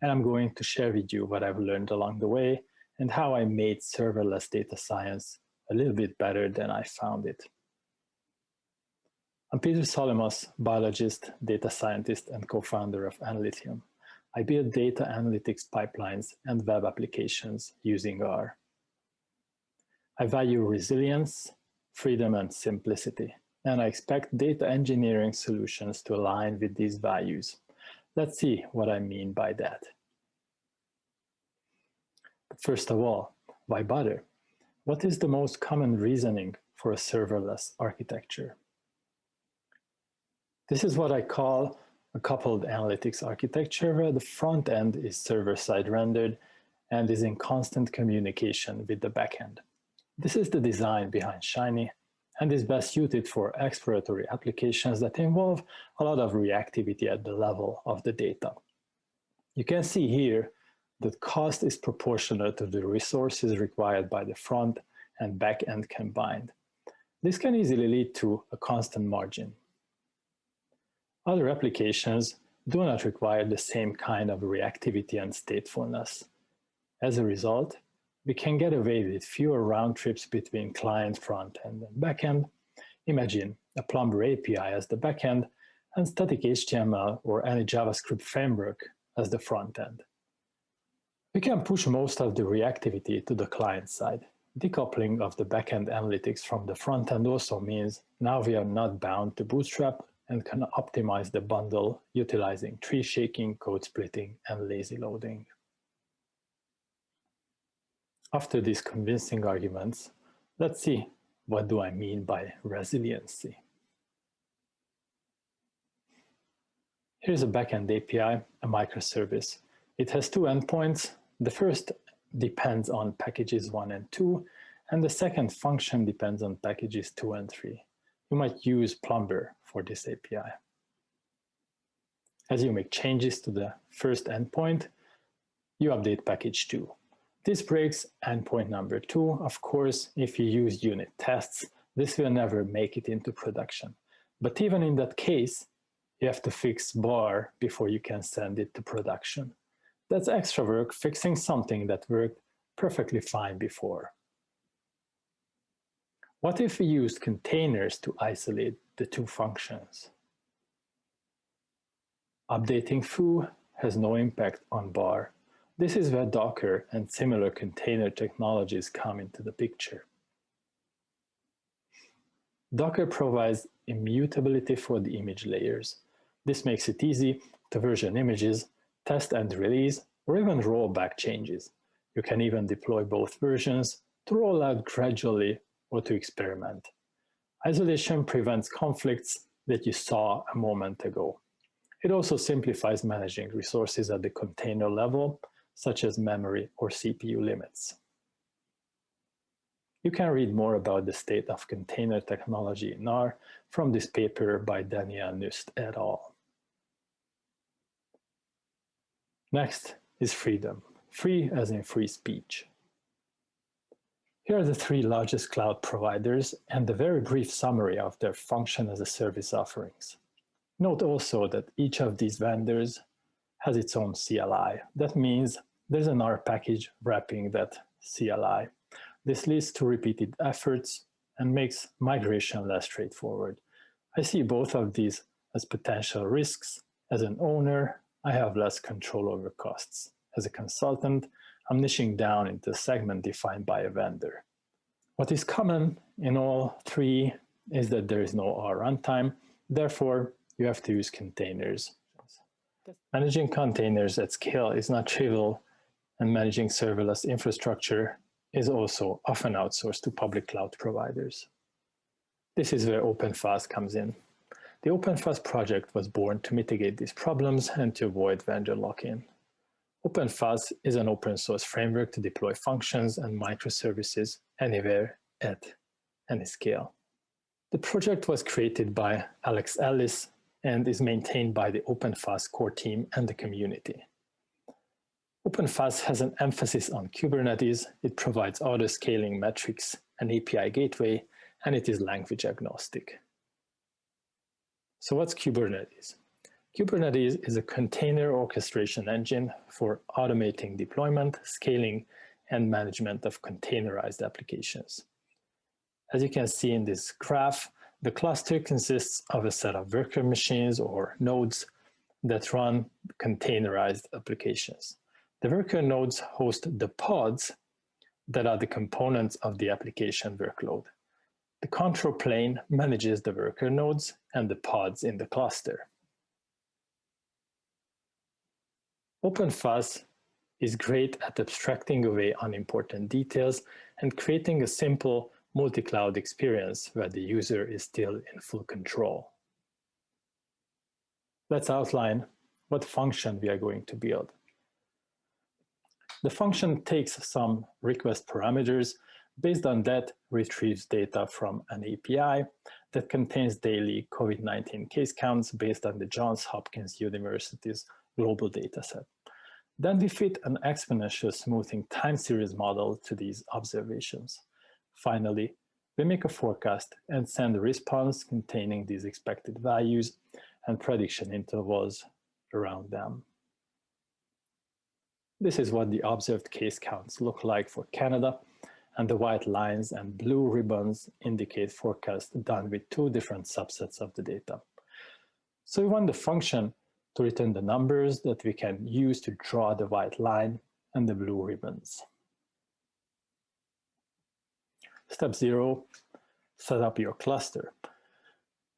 and I'm going to share with you what I've learned along the way and how I made serverless data science a little bit better than I found it. I'm Peter Solymos, biologist, data scientist, and co-founder of Analythium. I build data analytics pipelines and web applications using R. I value resilience, freedom, and simplicity, and I expect data engineering solutions to align with these values. Let's see what I mean by that. First of all, why bother? What is the most common reasoning for a serverless architecture? This is what I call a coupled analytics architecture where the front end is server-side rendered and is in constant communication with the backend. This is the design behind Shiny and is best suited for exploratory applications that involve a lot of reactivity at the level of the data. You can see here that cost is proportional to the resources required by the front and back end combined. This can easily lead to a constant margin. Other applications do not require the same kind of reactivity and statefulness. As a result, we can get away with fewer round trips between client front end and backend. Imagine a Plumber API as the backend and static HTML or any JavaScript framework as the front end. We can push most of the reactivity to the client side. Decoupling of the backend analytics from the front end also means now we are not bound to Bootstrap and can optimize the bundle utilizing tree shaking, code splitting, and lazy loading. After these convincing arguments, let's see what do I mean by resiliency. Here's a backend API, a microservice. It has two endpoints. The first depends on packages one and two, and the second function depends on packages two and three. You might use Plumber for this API. As you make changes to the first endpoint, you update package two. This breaks endpoint number two. Of course, if you use unit tests, this will never make it into production. But even in that case, you have to fix bar before you can send it to production. That's extra work fixing something that worked perfectly fine before. What if we used containers to isolate the two functions? Updating foo has no impact on bar this is where Docker and similar container technologies come into the picture. Docker provides immutability for the image layers. This makes it easy to version images, test and release, or even roll back changes. You can even deploy both versions to roll out gradually or to experiment. Isolation prevents conflicts that you saw a moment ago. It also simplifies managing resources at the container level such as memory or CPU limits. You can read more about the state of container technology in R from this paper by Daniel Nüst et al. Next is freedom, free as in free speech. Here are the three largest cloud providers and a very brief summary of their function as a service offerings. Note also that each of these vendors has its own CLI. That means there's an R package wrapping that CLI. This leads to repeated efforts and makes migration less straightforward. I see both of these as potential risks. As an owner, I have less control over costs. As a consultant, I'm niching down into a segment defined by a vendor. What is common in all three is that there is no R runtime. Therefore, you have to use containers. Managing containers at scale is not trivial, and managing serverless infrastructure is also often outsourced to public cloud providers. This is where OpenFaaS comes in. The OpenFaaS project was born to mitigate these problems and to avoid vendor lock-in. OpenFaaS is an open source framework to deploy functions and microservices anywhere at any scale. The project was created by Alex Ellis and is maintained by the OpenFaaS core team and the community. OpenFaaS has an emphasis on Kubernetes. It provides auto-scaling metrics, an API gateway, and it is language agnostic. So what's Kubernetes? Kubernetes is a container orchestration engine for automating deployment, scaling, and management of containerized applications. As you can see in this graph, the cluster consists of a set of worker machines or nodes that run containerized applications. The worker nodes host the pods that are the components of the application workload. The control plane manages the worker nodes and the pods in the cluster. OpenFaaS is great at abstracting away unimportant details and creating a simple multi-cloud experience where the user is still in full control. Let's outline what function we are going to build. The function takes some request parameters Based on that, retrieves data from an API that contains daily COVID-19 case counts based on the Johns Hopkins University's global dataset. Then we fit an exponential smoothing time series model to these observations. Finally, we make a forecast and send a response containing these expected values and prediction intervals around them. This is what the observed case counts look like for Canada and the white lines and blue ribbons indicate forecast done with two different subsets of the data. So we want the function to return the numbers that we can use to draw the white line and the blue ribbons. Step zero, set up your cluster.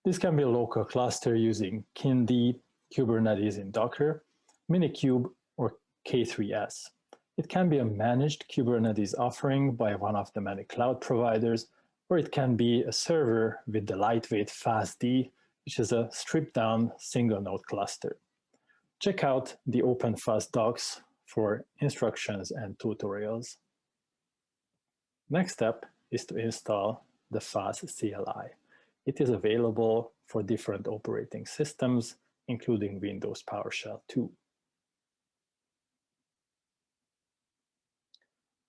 This can be a local cluster using KinD, Kubernetes in Docker, Minikube, or K3S. It can be a managed Kubernetes offering by one of the many cloud providers, or it can be a server with the lightweight faasd, which is a stripped down single node cluster. Check out the OpenFaaS docs for instructions and tutorials. Next step is to install the FaaS CLI. It is available for different operating systems, including Windows PowerShell 2.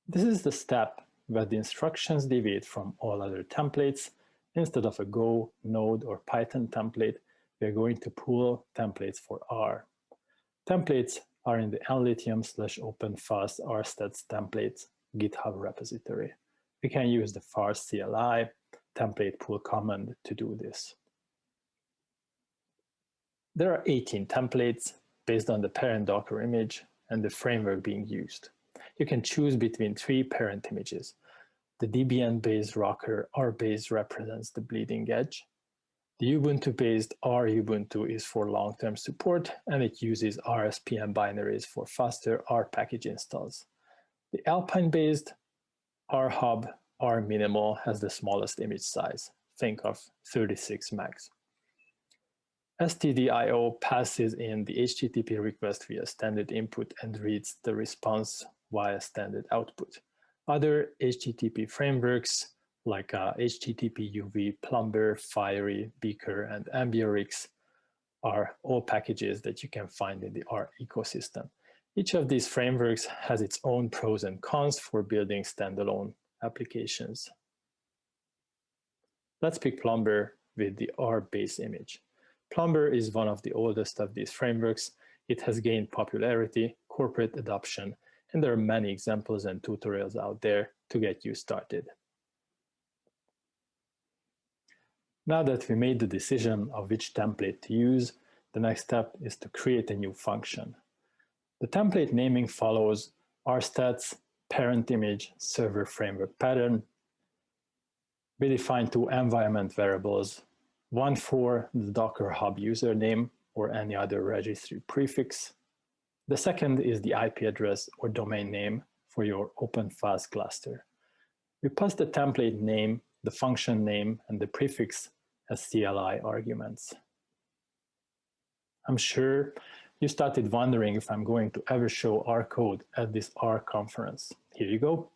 This is the step where the instructions deviate from all other templates. Instead of a Go, Node, or Python template, we are going to pull templates for R. Templates are in the analythium slash openfaas rstats templates GitHub repository. We can use the FaaS CLI template pull command to do this. There are 18 templates based on the parent Docker image and the framework being used you can choose between three parent images. The Debian-based Rocker RBase represents the bleeding edge. The Ubuntu-based RUbuntu is for long-term support, and it uses RSPM binaries for faster R package installs. The Alpine-based R Hub R Minimal has the smallest image size. Think of 36 megs. STDIO passes in the HTTP request via standard input and reads the response via standard output. Other HTTP frameworks like uh, httpuv, Plumber, Fiery, beakr, and Ambiorix are all packages that you can find in the R ecosystem. Each of these frameworks has its own pros and cons for building standalone applications. Let's pick Plumber with the R base image. Plumber is one of the oldest of these frameworks. It has gained popularity, corporate adoption, and there are many examples and tutorials out there to get you started. Now that we made the decision of which template to use, the next step is to create a new function. The template naming follows rstats parent image server framework pattern. We define two environment variables, one for the Docker Hub username or any other registry prefix. The second is the IP address or domain name for your OpenFaaS cluster. We pass the template name, the function name, and the prefix as CLI arguments. I'm sure you started wondering if I'm going to ever show R code at this R conference. Here you go.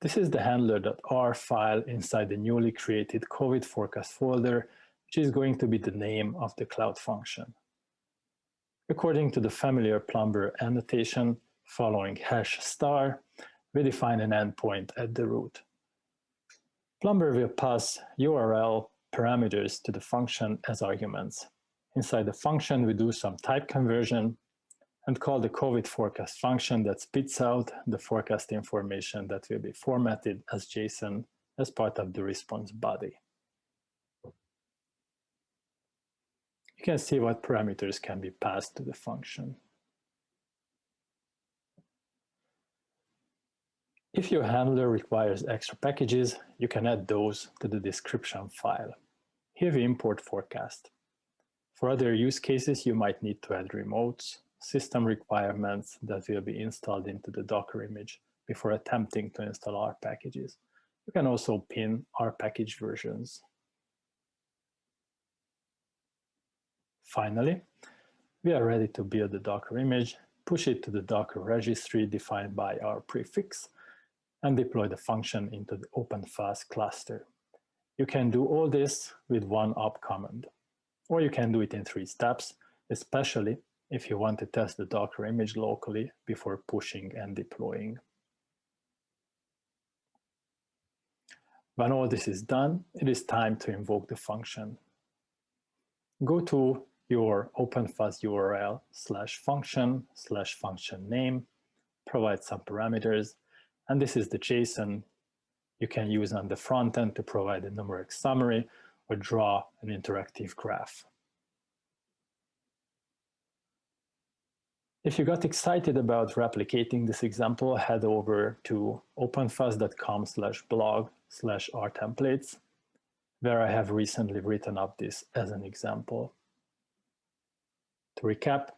This is the handler.r file inside the newly created COVID forecast folder, which is going to be the name of the cloud function. According to the familiar Plumber annotation, following hash star, we define an endpoint at the root. Plumber will pass URL parameters to the function as arguments. Inside the function, we do some type conversion and call the COVID forecast function that spits out the forecast information that will be formatted as JSON as part of the response body. Can see what parameters can be passed to the function. If your handler requires extra packages, you can add those to the description file. Here we import forecast. For other use cases, you might need to add remotes, system requirements that will be installed into the Docker image before attempting to install R packages. You can also pin R package versions. Finally, we are ready to build the Docker image, push it to the Docker registry defined by our prefix, and deploy the function into the OpenFaaS cluster. You can do all this with one op command, or you can do it in three steps, especially if you want to test the Docker image locally before pushing and deploying. When all this is done, it is time to invoke the function. Go to your OpenFaaS URL slash function slash function name, provide some parameters, and this is the JSON you can use on the front end to provide a numeric summary or draw an interactive graph. If you got excited about replicating this example, head over to openfaas.com slash blog slash rtemplates, where I have recently written up this as an example. To recap,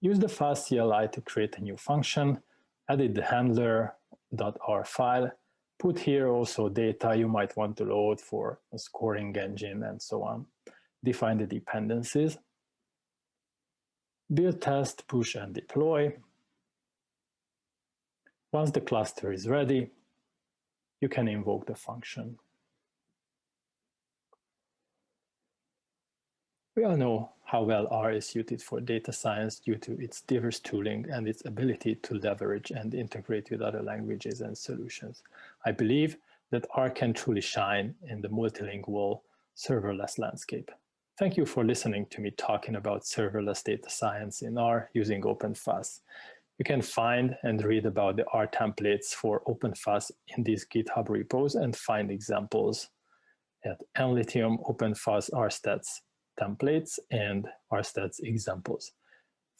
use the FaaS CLI to create a new function, edit the handler.r file, put here also data you might want to load for a scoring engine and so on. Define the dependencies. Build, test, push, and deploy. Once the cluster is ready, you can invoke the function. We all know how well R is suited for data science due to its diverse tooling and its ability to leverage and integrate with other languages and solutions. I believe that R can truly shine in the multilingual serverless landscape. Thank you for listening to me talking about serverless data science in R using OpenFaaS. You can find and read about the R templates for OpenFaaS in these GitHub repos and find examples at analythium OpenFaaS RStats templates and RStats examples.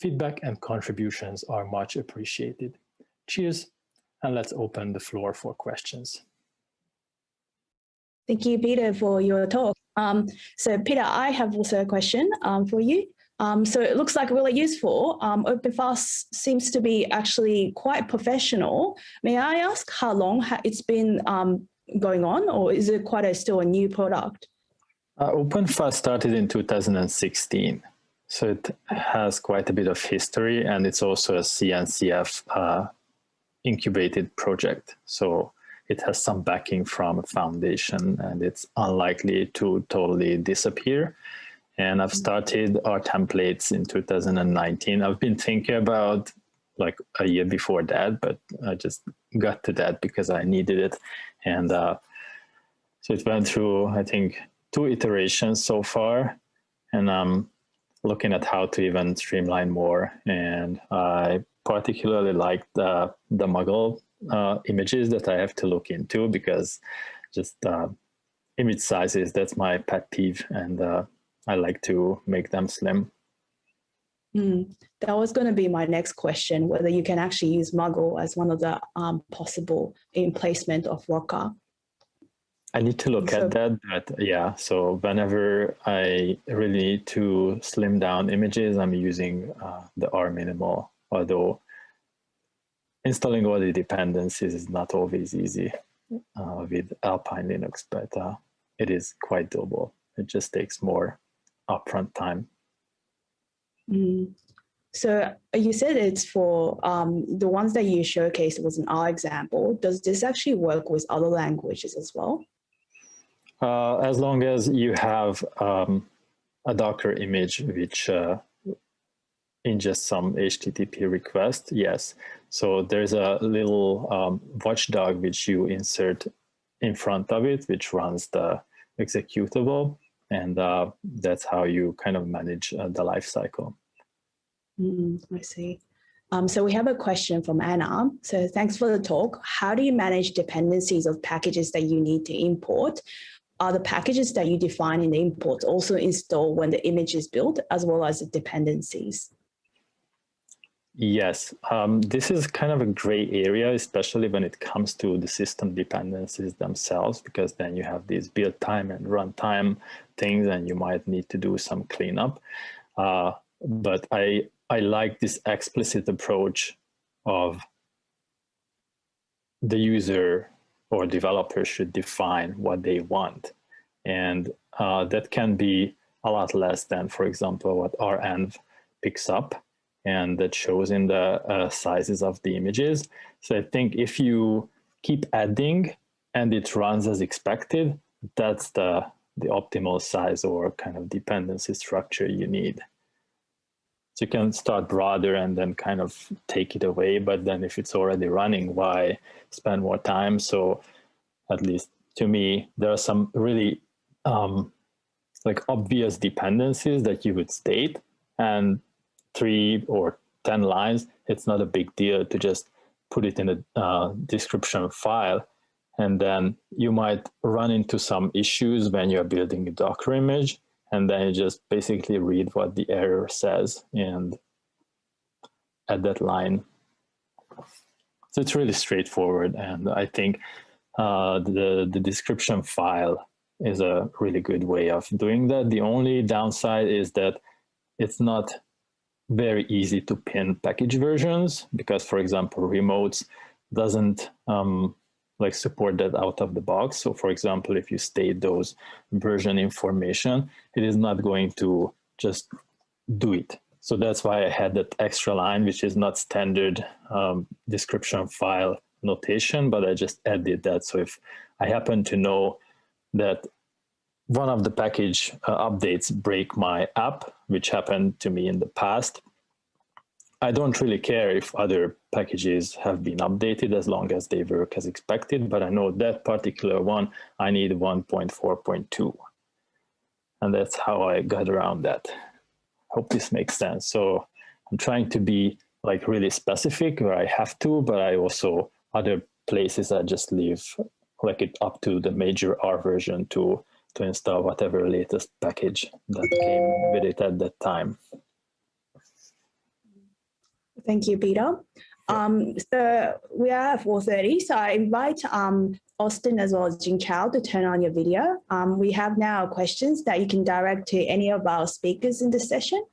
Feedback and contributions are much appreciated. Cheers, and let's open the floor for questions. Thank you, Peter, for your talk. Um, so Peter, I have also a question um, for you. Um, so it looks like really useful. Um, OpenFaaS seems to be actually quite professional. May I ask how long it's been um, going on or is it quite a still a new product? Uh, started in 2016, so it has quite a bit of history and it's also a CNCF uh, incubated project. So it has some backing from a foundation and it's unlikely to totally disappear. And I've started our templates in 2019. I've been thinking about like a year before that, but I just got to that because I needed it. And uh, so it went through, I think, two iterations so far, and I'm looking at how to even streamline more. And I particularly like the, the Muggle uh, images that I have to look into because just uh, image sizes. That's my pet peeve, and uh, I like to make them slim. Mm, that was going to be my next question, whether you can actually use Muggle as one of the um, possible emplacement of Rocker. I need to look So- at that, but yeah, so whenever I really need to slim down images, I'm using uh, the R minimal, although installing all the dependencies is not always easy uh, with Alpine Linux, but uh, it is quite doable. It just takes more upfront time. Mm. So uh, you said it's for um, the ones that you showcased was an R example. Does this actually work with other languages as well? Uh, as long as you have um, a Docker image which uh, ingests some HTTP request, yes. So there's a little um, watchdog which you insert in front of it, which runs the executable. And uh, that's how you kind of manage uh, the life cycle. Mm, I see. Um, so we have a question from Anna. So thanks for the talk. How do you manage dependencies of packages that you need to import? Are the packages that you define in the import also installed when the image is built as well as the dependencies? Yes, um, this is kind of a gray area, especially when it comes to the system dependencies themselves, because then you have these build time and runtime things, and you might need to do some cleanup. Uh, but I I like this explicit approach of the user or developers should define what they want, and uh, that can be a lot less than, for example, what renv picks up and that shows in the uh, sizes of the images. So I think if you keep adding and it runs as expected, that's the, the optimal size or kind of dependency structure you need. So you can start broader and then kind of take it away, but then if it's already running, why spend more time? So at least to me, there are some really um, like obvious dependencies that you would state and three or 10 lines, it's not a big deal to just put it in a uh, description file. And then you might run into some issues when you're building a Docker image, and then you just basically read what the error says and add that line. So it's really straightforward. And I think uh, the, the description file is a really good way of doing that. The only downside is that it's not very easy to pin package versions because, for example, remotes doesn't um, like support that out of the box. So for example, if you state those version information, it is not going to just do it. So that's why I had that extra line, which is not standard um, description file notation, but I just added that. So if I happen to know that one of the package uh, updates break my app, which happened to me in the past. I don't really care if other packages have been updated as long as they work as expected, but I know that particular one, I need 1.4.2. And that's how I got around that. Hope this makes sense. So I'm trying to be like really specific where I have to, but I also, other places I just leave like it up to the major R version to to install whatever latest package that came with it at that time. Thank you, Peter. Um, so we are at 4.30, so I invite um, Austin as well as Jing Chao to turn on your video. Um, we have now questions that you can direct to any of our speakers in this session.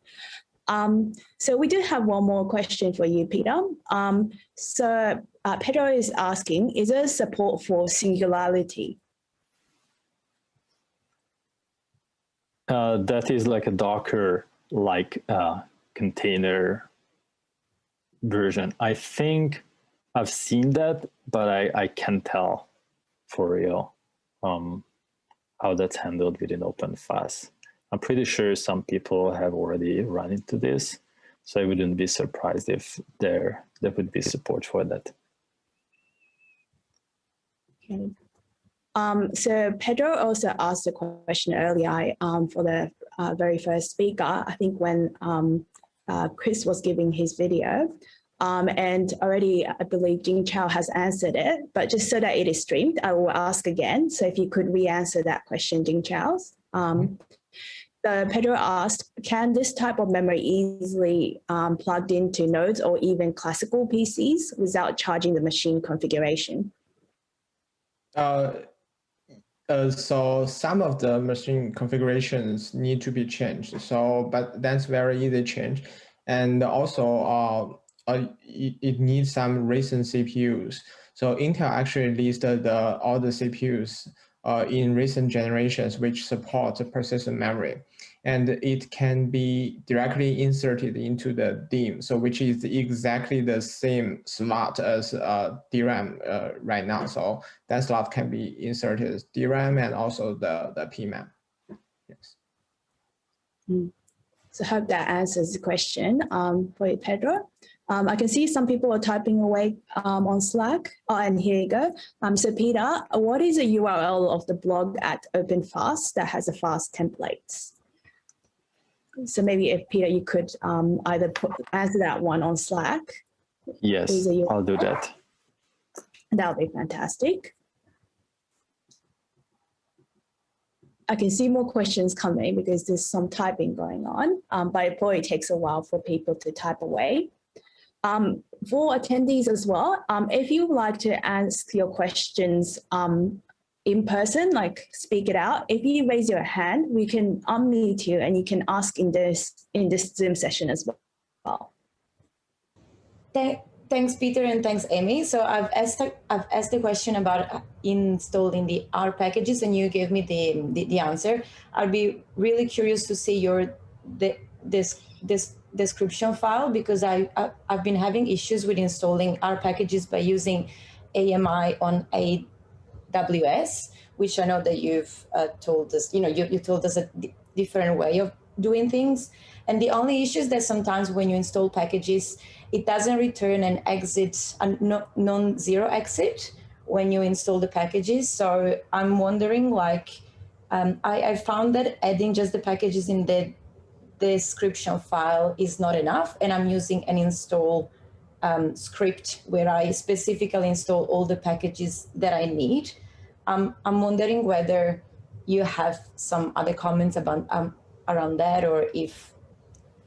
Um, so we do have one more question for you, Peter. Um, so uh, Pedro is asking, is there support for singularity? Uh, that is like a Docker like uh, container version. I think I've seen that, but I, I can't tell for real um, how that's handled within OpenFaaS. I'm pretty sure some people have already run into this, so I wouldn't be surprised if there there would be support for that. Okay. Um, so Pedro also asked a question earlier um, for the uh, very first speaker, I think when um, uh, Chris was giving his video. Um, and already, I believe Jing Chao has answered it, but just so that it is streamed, I will ask again. So if you could re-answer that question, Jing Chao. Um, the Pedro asked, can this type of memory easily um, plugged into nodes or even classical PCs without charging the machine configuration? Uh, uh, so some of the machine configurations need to be changed. So, but that's very easy change. And also, uh, uh, it, it, needs some recent CPUs. So Intel actually listed the, all the CPUs uh, in recent generations which support persistent memory and it can be directly inserted into the DIMM, so which is exactly the same slot as uh, DRAM uh, right now. So that slot can be inserted as DRAM and also the, the PMEM. Yes. Mm. So hope that answers the question um, for you, Pedro. Um, I can see some people are typing away um, on Slack. Oh, and here you go. Um, so Peter, what is the URL of the blog at OpenFaaS that has a FaaS templates? So maybe if Peter, you could um, either put, answer that one on Slack. Yes, I'll do that. That would be fantastic. I can see more questions coming because there's some typing going on, um, but it probably takes a while for people to type away. Um, for attendees as well, um, if you would like to ask your questions um, in person, like speak it out. If you raise your hand, we can unmute you and you can ask in this in this Zoom session as well. thanks, Peter, and thanks, Amy. So I've asked I've asked the question about installing the R packages, and you gave me the the, the answer. I'd be really curious to see your the this this description file because I, I I've been having issues with installing R packages by using AMI on a AWS, which I know that you've uh, told us, you know, you, you told us a different way of doing things. And the only issue is that sometimes when you install packages, it doesn't return an exit, a non-zero exit when you install the packages. So I'm wondering like, um, I, I found that adding just the packages in the description file is not enough. And I'm using an install um, script where I specifically install all the packages that I need. Um, I'm wondering whether you have some other comments about um, around that or if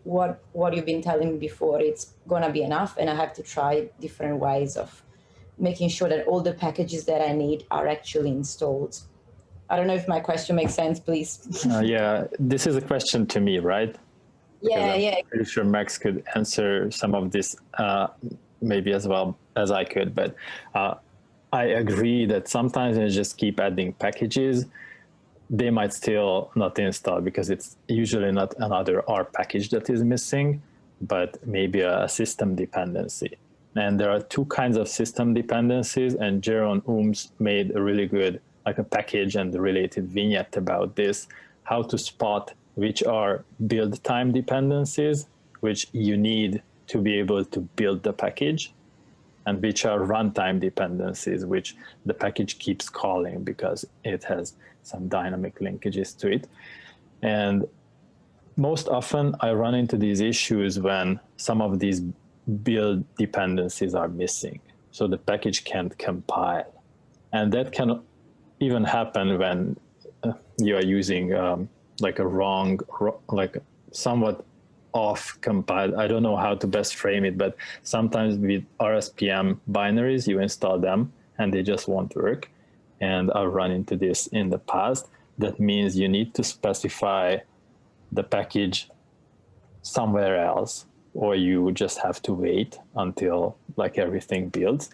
what what you've been telling me before it's gonna be enough and I have to try different ways of making sure that all the packages that I need are actually installed. I don't know if my question makes sense, please. <laughs> uh, yeah, this is a question to me, right? Yeah, yeah. I'm pretty sure Max could answer some of this uh, maybe as well as I could, but uh, I agree that sometimes you just keep adding packages, they might still not install because it's usually not another R package that is missing, but maybe a system dependency. And there are two kinds of system dependencies and Jeroen Ooms made a really good like a package and related vignette about this, how to spot which are build time dependencies, which you need to be able to build the package, and which are runtime dependencies, which the package keeps calling because it has some dynamic linkages to it. And most often I run into these issues when some of these build dependencies are missing. So the package can't compile. And that can even happen when uh, you are using um, like a wrong, like somewhat off compiled. I don't know how to best frame it, but sometimes with RSPM binaries, you install them and they just won't work. And I've run into this in the past. That means you need to specify the package somewhere else, or you just have to wait until like everything builds.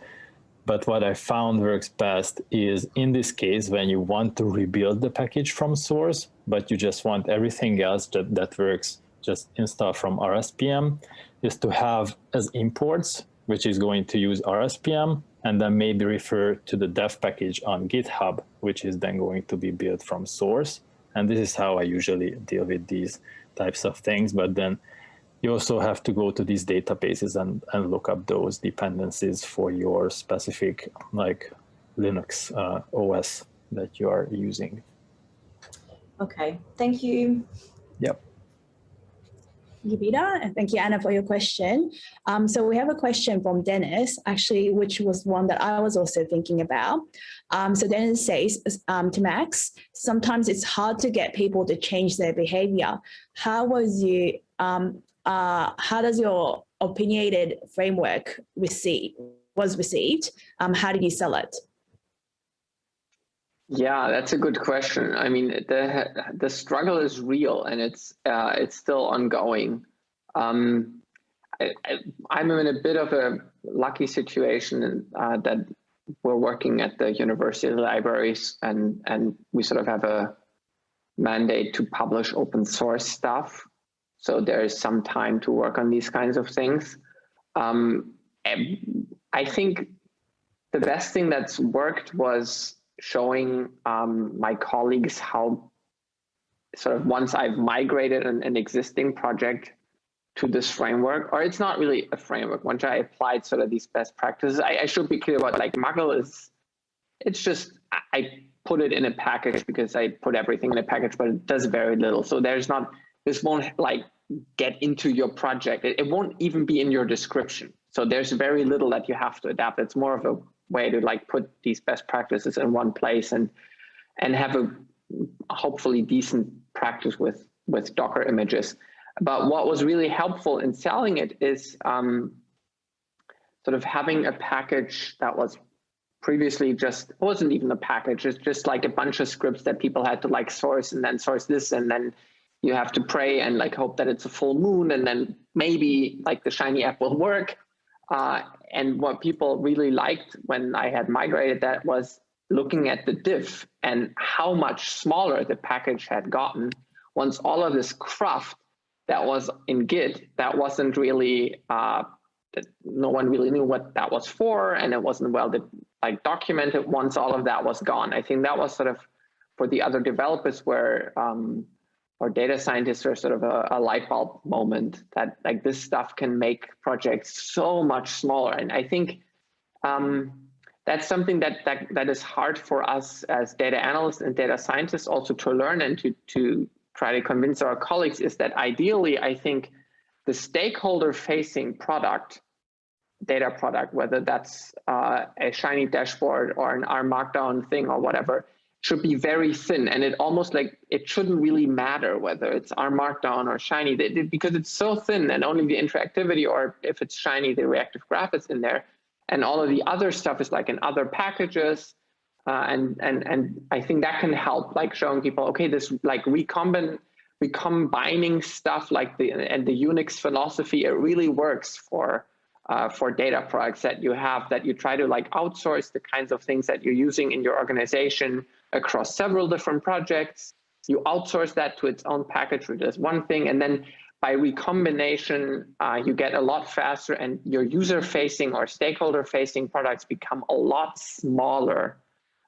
But what I found works best is in this case, when you want to rebuild the package from source, but you just want everything else that, that works just install from RSPM, is to have as imports, which is going to use RSPM, and then maybe refer to the dev package on GitHub, which is then going to be built from source. And this is how I usually deal with these types of things. But then you also have to go to these databases and, and look up those dependencies for your specific like Linux uh, OS that you are using. Okay, thank you. Yep. Thank you, Peter, and thank you, Anna, for your question. Um, so we have a question from Dennis, actually, which was one that I was also thinking about. Um, so Dennis says um, to Max, sometimes it's hard to get people to change their behavior. How was you, um, uh, how does your opinionated framework receive, was received? Um, how did you sell it? Yeah, that's a good question. I mean, the the struggle is real and it's uh, it's still ongoing. Um, I, am in a bit of a lucky situation uh, that we're working at the university libraries and and we sort of have a mandate to publish open source stuff. So there is some time to work on these kinds of things. Um, I think the best thing that's worked was showing um, my colleagues how sort of once I've migrated an, an, existing project to this framework, or it's not really a framework, once I applied sort of these best practices, I, I should be clear about like Muggle is, it's just, I put it in a package because I put everything in a package, but it does very little. So there's not, this won't like get into your project. It, it won't even be in your description. So there's very little that you have to adapt. It's more of a way to like put these best practices in one place and and have a hopefully decent practice with with Docker images. But what was really helpful in selling it is um, sort of having a package that was previously just wasn't even a package. It's just like a bunch of scripts that people had to like source and then source this and then you have to pray and like hope that it's a full moon and then maybe like the shiny app will work uh, and what people really liked when I had migrated that was looking at the diff and how much smaller the package had gotten once all of this cruft that was in Git that wasn't really uh, that no one really knew what that was for and it wasn't well like documented once all of that was gone. I think that was sort of for the other developers where um, or data scientists are sort of a, a, light bulb moment that like this stuff can make projects so much smaller. And I think um, that's something that, that that is hard for us as data analysts and data scientists also to learn and to to try to convince our colleagues is that ideally I think the stakeholder facing product data product, whether that's uh, a shiny dashboard or an R markdown thing or whatever, should be very thin and it almost like it shouldn't really matter whether it's R markdown or shiny. Because it's so thin and only the interactivity or if it's shiny the reactive graph is in there. And all of the other stuff is like in other packages. Uh, and and and I think that can help like showing people okay this like recombine recombining stuff like the and the Unix philosophy it really works for uh, for data products that you have that you try to like outsource the kinds of things that you're using in your organization across several different projects. You outsource that to its own package, which is one thing. And then by recombination, uh, you get a lot faster and your user-facing or stakeholder-facing products become a lot smaller.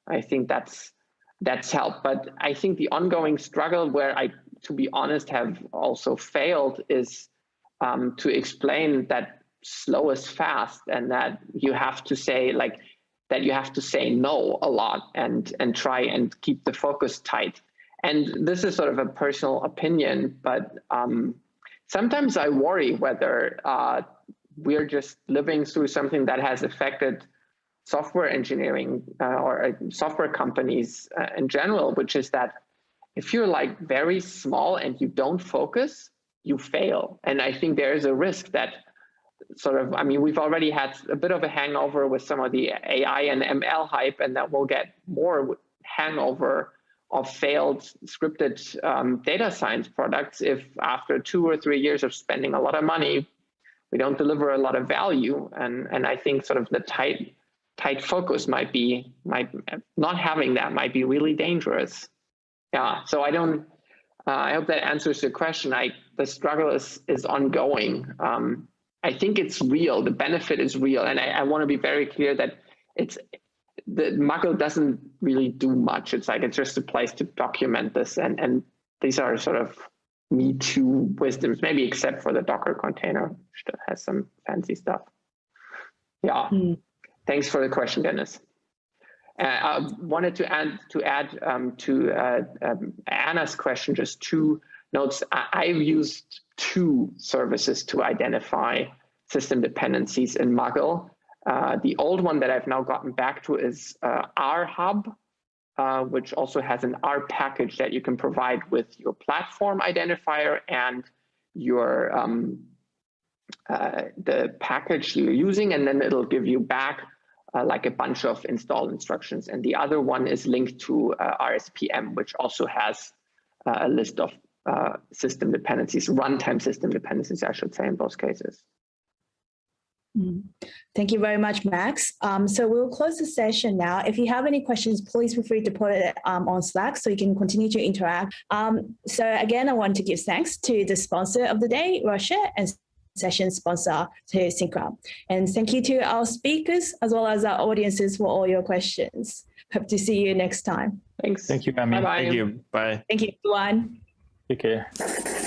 I think that's that's helped. But I think the ongoing struggle where I, to be honest, have also failed is um, to explain that slow is fast and that you have to say like that you have to say no a lot and and try and keep the focus tight. And this is sort of a personal opinion, but um, sometimes I worry whether uh, we're just living through something that has affected software engineering uh, or uh, software companies uh, in general, which is that if you're like very small and you don't focus, you fail. And I think there is a risk that sort of, I mean, we've already had a bit of a hangover with some of the AI and ML hype, and that we'll get more hangover of failed scripted um, data science products if after two or three years of spending a lot of money, we don't deliver a lot of value. And, and I think sort of the tight, tight focus might be, might not having that might be really dangerous. Yeah, so I don't, uh, I hope that answers your question. I, the struggle is, is ongoing. Um, I think it's real. The benefit is real. And I, I want to be very clear that it's the Muggle doesn't really do much. It's like it's just a place to document this. And, and these are sort of me too wisdoms, maybe except for the Docker container, which has some fancy stuff. Yeah. Mm. Thanks for the question, Dennis. Uh, I wanted to add to add um, to uh, um, Anna's question just two notes, I, I've used two services to identify system dependencies in Muggle. Uh, the old one that I've now gotten back to is uh, RHub, uh, which also has an R package that you can provide with your platform identifier and your um, uh, the package you're using, and then it'll give you back uh, like a bunch of install instructions. And the other one is linked to uh, RSPM, which also has a list of uh, system dependencies, runtime system dependencies, I should say, in both cases. Mm. Thank you very much, Max. Um, so we'll close the session now. If you have any questions, please feel free to put it um, on Slack so you can continue to interact. Um, so again, I want to give thanks to the sponsor of the day, Russia, and session sponsor to Syncra. And thank you to our speakers as well as our audiences for all your questions. Hope to see you next time. Thanks. Thank you, Amy. Bye-bye. Thank you. Bye. Thank you, everyone. Take care.